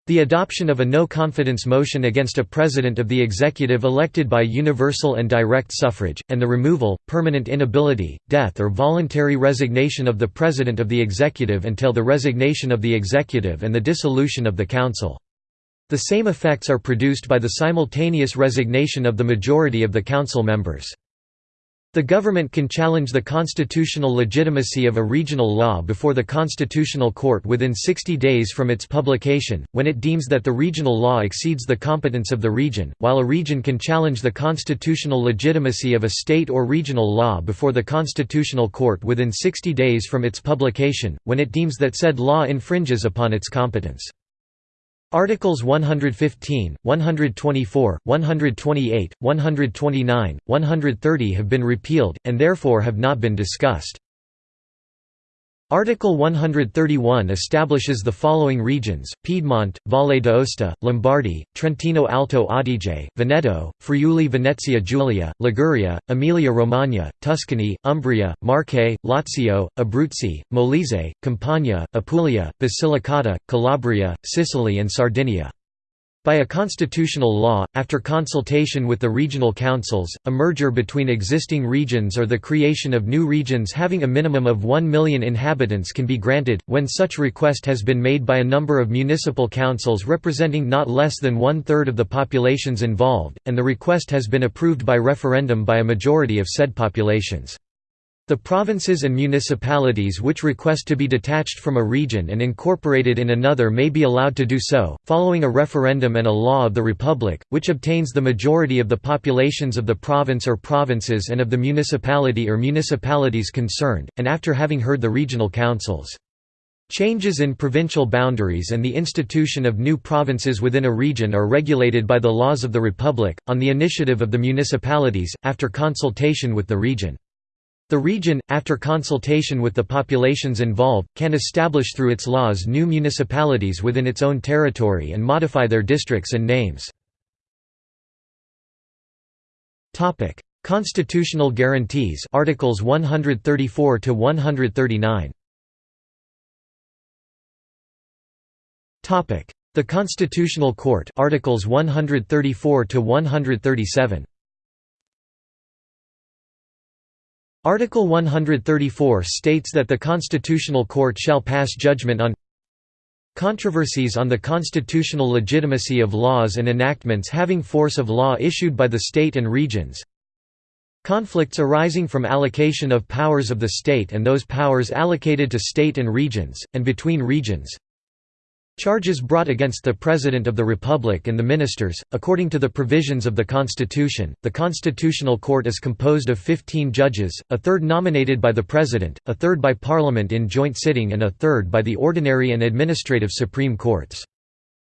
The adoption of a no-confidence motion against a president of the executive elected by universal and direct suffrage, and the removal, permanent inability, death or voluntary resignation of the president of the executive until the resignation of the executive and the dissolution of the council. The same effects are produced by the simultaneous resignation of the majority of the council members. The government can challenge the constitutional legitimacy of a regional law before the Constitutional Court within 60 days from its publication, when it deems that the regional law exceeds the competence of the region, while a region can challenge the constitutional legitimacy of a state or regional law before the Constitutional Court within 60 days from its publication, when it deems that said law infringes upon its competence. Articles 115, 124, 128, 129, 130 have been repealed, and therefore have not been discussed. Article 131 establishes the following regions, Piedmont, Valle d'Aosta, Lombardy, Trentino Alto Adige, Veneto, Friuli Venezia Giulia, Liguria, Emilia-Romagna, Tuscany, Umbria, Marche, Lazio, Abruzzi, Molise, Campania, Apulia, Basilicata, Calabria, Sicily and Sardinia. By a constitutional law, after consultation with the regional councils, a merger between existing regions or the creation of new regions having a minimum of 1 million inhabitants can be granted, when such request has been made by a number of municipal councils representing not less than one-third of the populations involved, and the request has been approved by referendum by a majority of said populations. The provinces and municipalities which request to be detached from a region and incorporated in another may be allowed to do so, following a referendum and a law of the Republic, which obtains the majority of the populations of the province or provinces and of the municipality or municipalities concerned, and after having heard the regional councils. Changes in provincial boundaries and the institution of new provinces within a region are regulated by the laws of the Republic, on the initiative of the municipalities, after consultation with the region. The region, after consultation with the populations involved, can establish through its laws new municipalities within its own territory and modify their districts and names. Constitutional guarantees Articles 134 to 139 Topic. The Constitutional Court Articles 134 to 137 Article 134 states that the Constitutional Court shall pass judgment on controversies on the constitutional legitimacy of laws and enactments having force of law issued by the state and regions. Conflicts arising from allocation of powers of the state and those powers allocated to state and regions, and between regions Charges brought against the President of the Republic and the ministers. According to the provisions of the Constitution, the Constitutional Court is composed of 15 judges, a third nominated by the President, a third by Parliament in joint sitting, and a third by the ordinary and administrative Supreme Courts.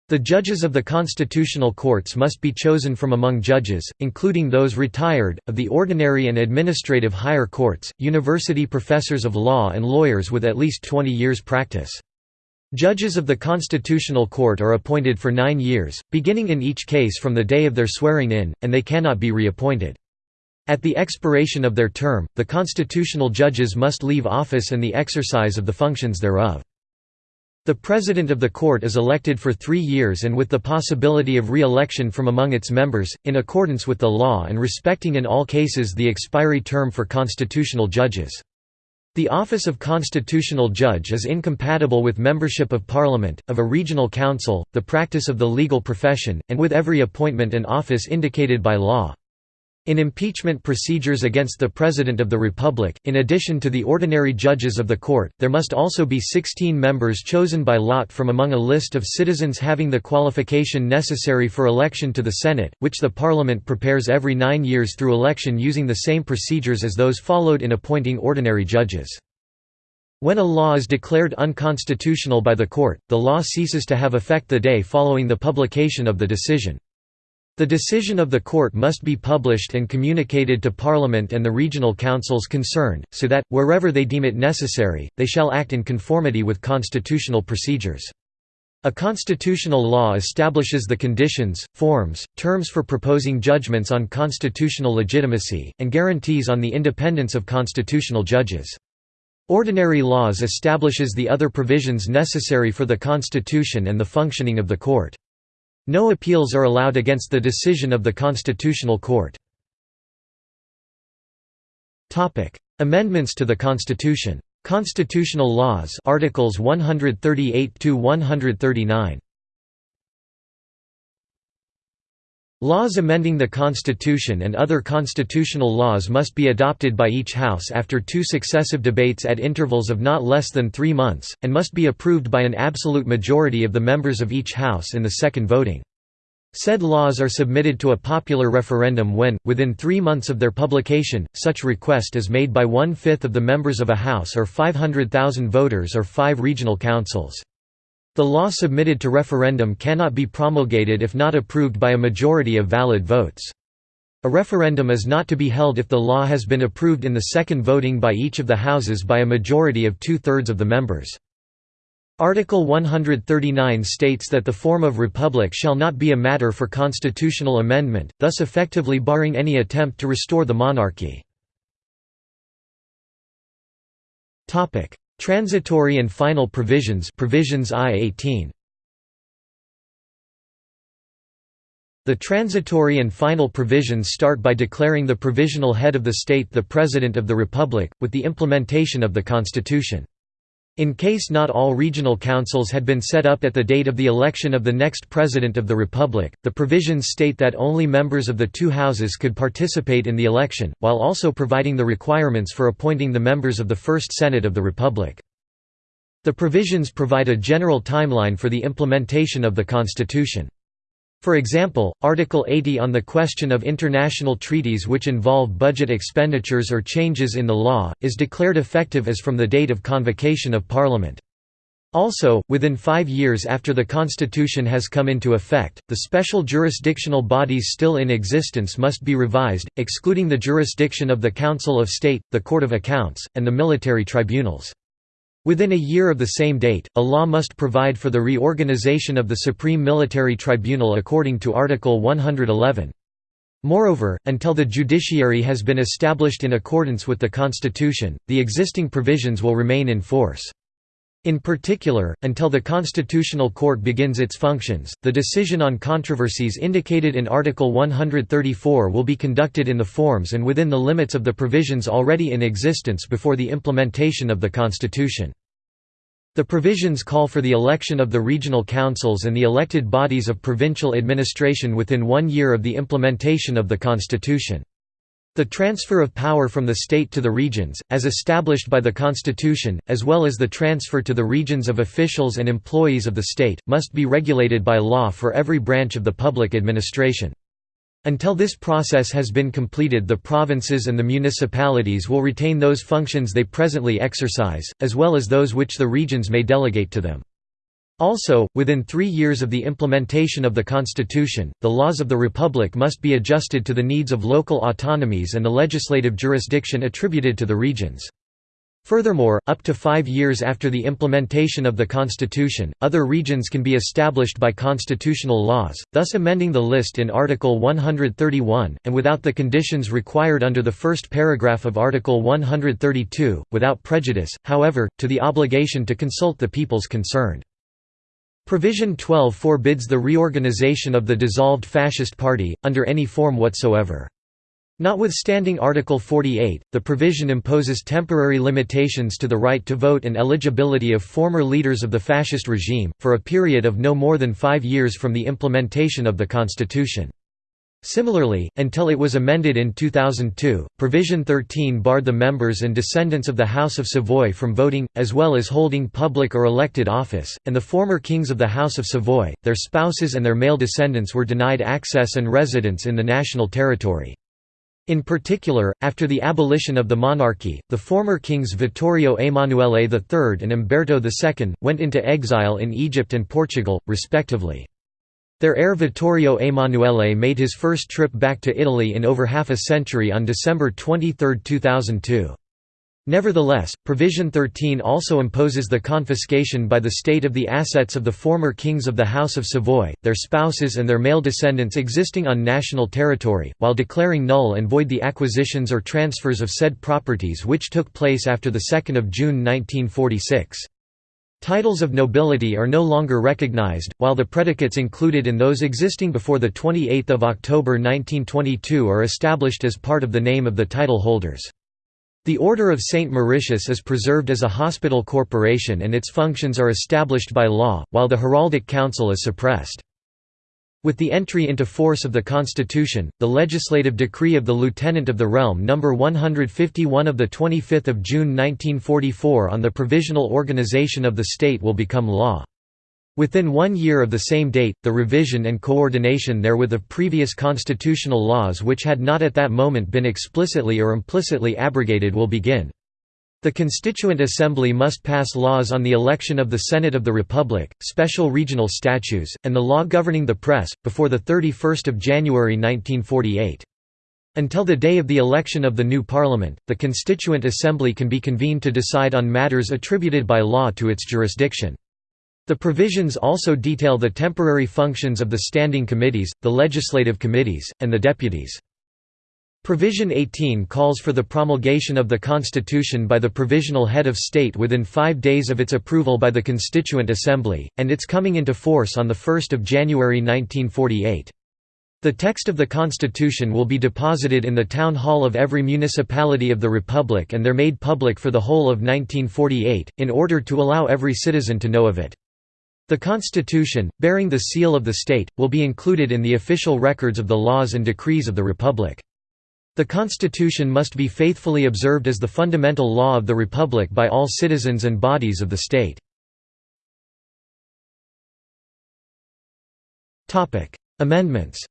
The judges of the constitutional courts must be chosen from among judges, including those retired, of the ordinary and administrative higher courts, university professors of law and lawyers with at least 20 years' practice. Judges of the Constitutional Court are appointed for nine years, beginning in each case from the day of their swearing in, and they cannot be reappointed. At the expiration of their term, the constitutional judges must leave office and the exercise of the functions thereof. The President of the Court is elected for three years and with the possibility of re-election from among its members, in accordance with the law and respecting in all cases the expiry term for constitutional judges. The office of constitutional judge is incompatible with membership of parliament, of a regional council, the practice of the legal profession, and with every appointment and office indicated by law. In impeachment procedures against the President of the Republic, in addition to the ordinary judges of the court, there must also be 16 members chosen by lot from among a list of citizens having the qualification necessary for election to the Senate, which the Parliament prepares every nine years through election using the same procedures as those followed in appointing ordinary judges. When a law is declared unconstitutional by the court, the law ceases to have effect the day following the publication of the decision. The decision of the court must be published and communicated to Parliament and the regional councils concerned, so that, wherever they deem it necessary, they shall act in conformity with constitutional procedures. A constitutional law establishes the conditions, forms, terms for proposing judgments on constitutional legitimacy, and guarantees on the independence of constitutional judges. Ordinary laws establishes the other provisions necessary for the Constitution and the functioning of the court. No appeals are allowed against the decision of the Constitutional Court. Amendments to the Constitution. Constitutional laws Articles 138 to 139. Laws amending the Constitution and other constitutional laws must be adopted by each House after two successive debates at intervals of not less than three months, and must be approved by an absolute majority of the members of each House in the second voting. Said laws are submitted to a popular referendum when, within three months of their publication, such request is made by one-fifth of the members of a House or 500,000 voters or five regional councils. The law submitted to referendum cannot be promulgated if not approved by a majority of valid votes. A referendum is not to be held if the law has been approved in the second voting by each of the houses by a majority of two-thirds of the members. Article 139 states that the form of republic shall not be a matter for constitutional amendment, thus effectively barring any attempt to restore the monarchy. Transitory and final provisions provisions I-18 The transitory and final provisions start by declaring the provisional head of the state the President of the Republic, with the implementation of the Constitution. In case not all regional councils had been set up at the date of the election of the next President of the Republic, the provisions state that only members of the two houses could participate in the election, while also providing the requirements for appointing the members of the First Senate of the Republic. The provisions provide a general timeline for the implementation of the Constitution. For example, Article 80 on the question of international treaties which involve budget expenditures or changes in the law, is declared effective as from the date of convocation of Parliament. Also, within five years after the Constitution has come into effect, the special jurisdictional bodies still in existence must be revised, excluding the jurisdiction of the Council of State, the Court of Accounts, and the military tribunals. Within a year of the same date, a law must provide for the reorganization of the Supreme Military Tribunal according to Article 111. Moreover, until the judiciary has been established in accordance with the Constitution, the existing provisions will remain in force. In particular, until the Constitutional Court begins its functions, the decision on controversies indicated in Article 134 will be conducted in the forms and within the limits of the provisions already in existence before the implementation of the Constitution. The provisions call for the election of the regional councils and the elected bodies of provincial administration within one year of the implementation of the Constitution. The transfer of power from the state to the regions, as established by the Constitution, as well as the transfer to the regions of officials and employees of the state, must be regulated by law for every branch of the public administration. Until this process has been completed the provinces and the municipalities will retain those functions they presently exercise, as well as those which the regions may delegate to them. Also, within three years of the implementation of the Constitution, the laws of the Republic must be adjusted to the needs of local autonomies and the legislative jurisdiction attributed to the regions. Furthermore, up to five years after the implementation of the Constitution, other regions can be established by constitutional laws, thus amending the list in Article 131, and without the conditions required under the first paragraph of Article 132, without prejudice, however, to the obligation to consult the peoples concerned. Provision 12 forbids the reorganization of the dissolved Fascist Party, under any form whatsoever. Notwithstanding Article 48, the provision imposes temporary limitations to the right to vote and eligibility of former leaders of the fascist regime, for a period of no more than five years from the implementation of the constitution. Similarly, until it was amended in 2002, Provision 13 barred the members and descendants of the House of Savoy from voting, as well as holding public or elected office, and the former kings of the House of Savoy, their spouses and their male descendants were denied access and residence in the national territory. In particular, after the abolition of the monarchy, the former kings Vittorio Emanuele III and Umberto II, went into exile in Egypt and Portugal, respectively. Their heir Vittorio Emanuele made his first trip back to Italy in over half a century on December 23, 2002. Nevertheless, Provision 13 also imposes the confiscation by the state of the assets of the former kings of the House of Savoy, their spouses and their male descendants existing on national territory, while declaring null and void the acquisitions or transfers of said properties which took place after 2 June 1946. Titles of nobility are no longer recognized, while the predicates included in those existing before 28 October 1922 are established as part of the name of the title holders. The Order of St. Mauritius is preserved as a hospital corporation and its functions are established by law, while the Heraldic Council is suppressed. With the entry into force of the Constitution, the legislative decree of the Lieutenant of the Realm No. 151 of 25 June 1944 on the provisional organization of the state will become law. Within one year of the same date, the revision and coordination therewith of previous constitutional laws which had not at that moment been explicitly or implicitly abrogated will begin. The Constituent Assembly must pass laws on the election of the Senate of the Republic, special regional statutes, and the law governing the press, before 31 January 1948. Until the day of the election of the new parliament, the Constituent Assembly can be convened to decide on matters attributed by law to its jurisdiction. The provisions also detail the temporary functions of the standing committees, the legislative committees, and the deputies. Provision 18 calls for the promulgation of the Constitution by the Provisional Head of State within five days of its approval by the Constituent Assembly, and its coming into force on 1 January 1948. The text of the Constitution will be deposited in the Town Hall of every municipality of the Republic and they're made public for the whole of 1948, in order to allow every citizen to know of it. The Constitution, bearing the seal of the state, will be included in the official records of the laws and decrees of the Republic. The Constitution must be faithfully observed as the fundamental law of the Republic by all citizens and bodies of the state. Amendments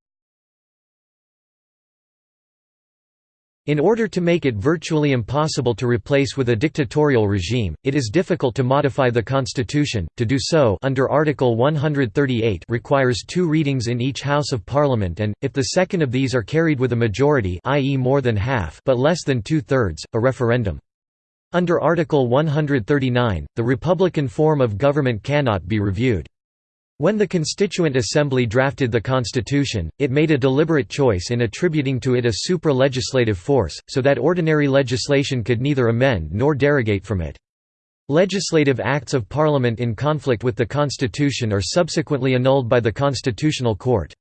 In order to make it virtually impossible to replace with a dictatorial regime, it is difficult to modify the constitution. To do so, under Article 138, requires two readings in each House of Parliament and if the second of these are carried with a majority, i.e. more than half, but less than two-thirds, a referendum. Under Article 139, the republican form of government cannot be reviewed. When the Constituent Assembly drafted the Constitution, it made a deliberate choice in attributing to it a supra-legislative force, so that ordinary legislation could neither amend nor derogate from it. Legislative acts of Parliament in conflict with the Constitution are subsequently annulled by the Constitutional Court.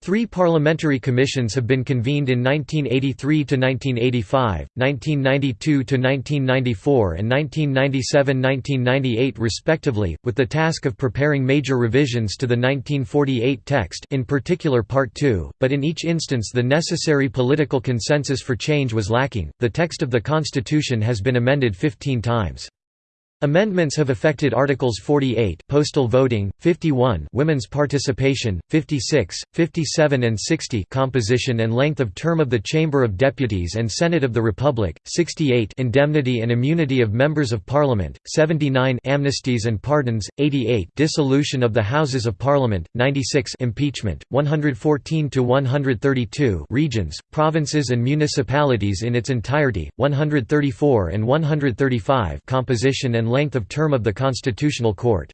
Three parliamentary commissions have been convened in 1983 to 1985, 1992 to 1994, and 1997–1998 respectively, with the task of preparing major revisions to the 1948 text in particular Part 2, but in each instance the necessary political consensus for change was lacking. The text of the Constitution has been amended 15 times. Amendments have affected Articles 48 postal voting, 51 women's participation, 56, 57 and 60 composition and length of term of the Chamber of Deputies and Senate of the Republic, 68 indemnity and immunity of members of Parliament, 79 amnesties and pardons, 88 dissolution of the Houses of Parliament, 96 impeachment, 114 to 132 regions, provinces and municipalities in its entirety, 134 and 135 composition and length of term of the Constitutional Court.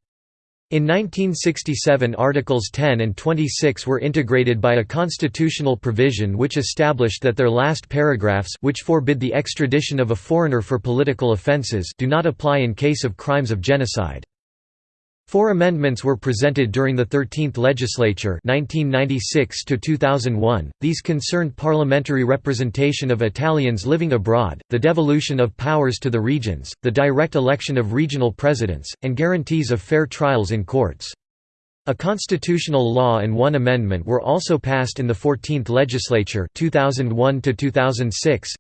In 1967 Articles 10 and 26 were integrated by a constitutional provision which established that their last paragraphs which forbid the extradition of a foreigner for political offences do not apply in case of crimes of genocide. Four amendments were presented during the 13th legislature 1996 These concerned parliamentary representation of Italians living abroad, the devolution of powers to the regions, the direct election of regional presidents, and guarantees of fair trials in courts. A constitutional law and one amendment were also passed in the 14th legislature 2001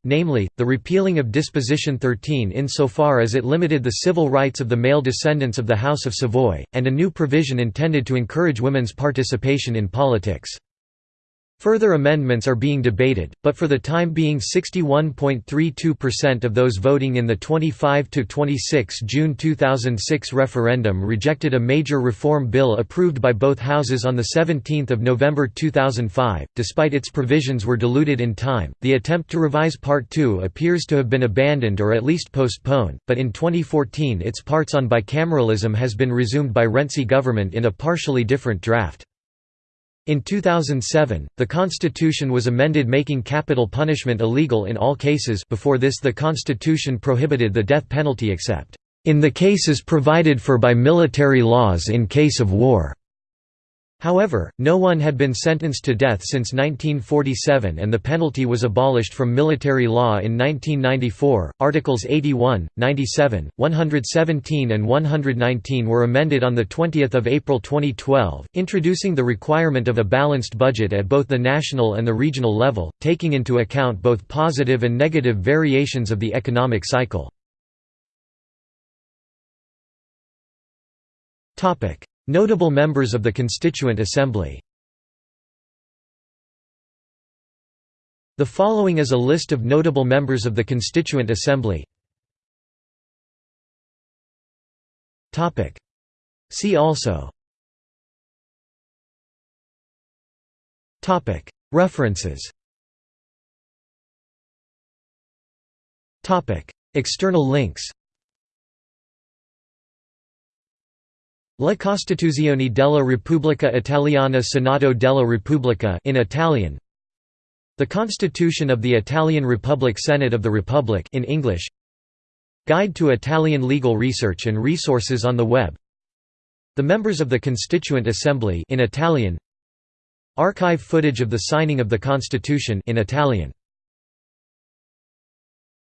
namely, the repealing of Disposition 13 insofar as it limited the civil rights of the male descendants of the House of Savoy, and a new provision intended to encourage women's participation in politics. Further amendments are being debated, but for the time being 61.32% of those voting in the 25–26 June 2006 referendum rejected a major reform bill approved by both houses on 17 November 2005. Despite its provisions were diluted in time, the attempt to revise Part 2 appears to have been abandoned or at least postponed, but in 2014 its parts on bicameralism has been resumed by Renzi government in a partially different draft. In 2007, the constitution was amended making capital punishment illegal in all cases before this the constitution prohibited the death penalty except, "...in the cases provided for by military laws in case of war." However, no one had been sentenced to death since 1947 and the penalty was abolished from military law in 1994. Articles 81, 97, 117 and 119 were amended on the 20th of April 2012, introducing the requirement of a balanced budget at both the national and the regional level, taking into account both positive and negative variations of the economic cycle. Topic: Notable members of the Constituent Assembly. The following is a list of notable members of the Constituent Assembly. See also. References. External links La Costituzione della Repubblica Italiana Senato della Repubblica in Italian. The Constitution of the Italian Republic Senate of the Republic in English. Guide to Italian legal research and resources on the web. The members of the Constituent Assembly in Italian. Archive footage of the signing of the Constitution in Italian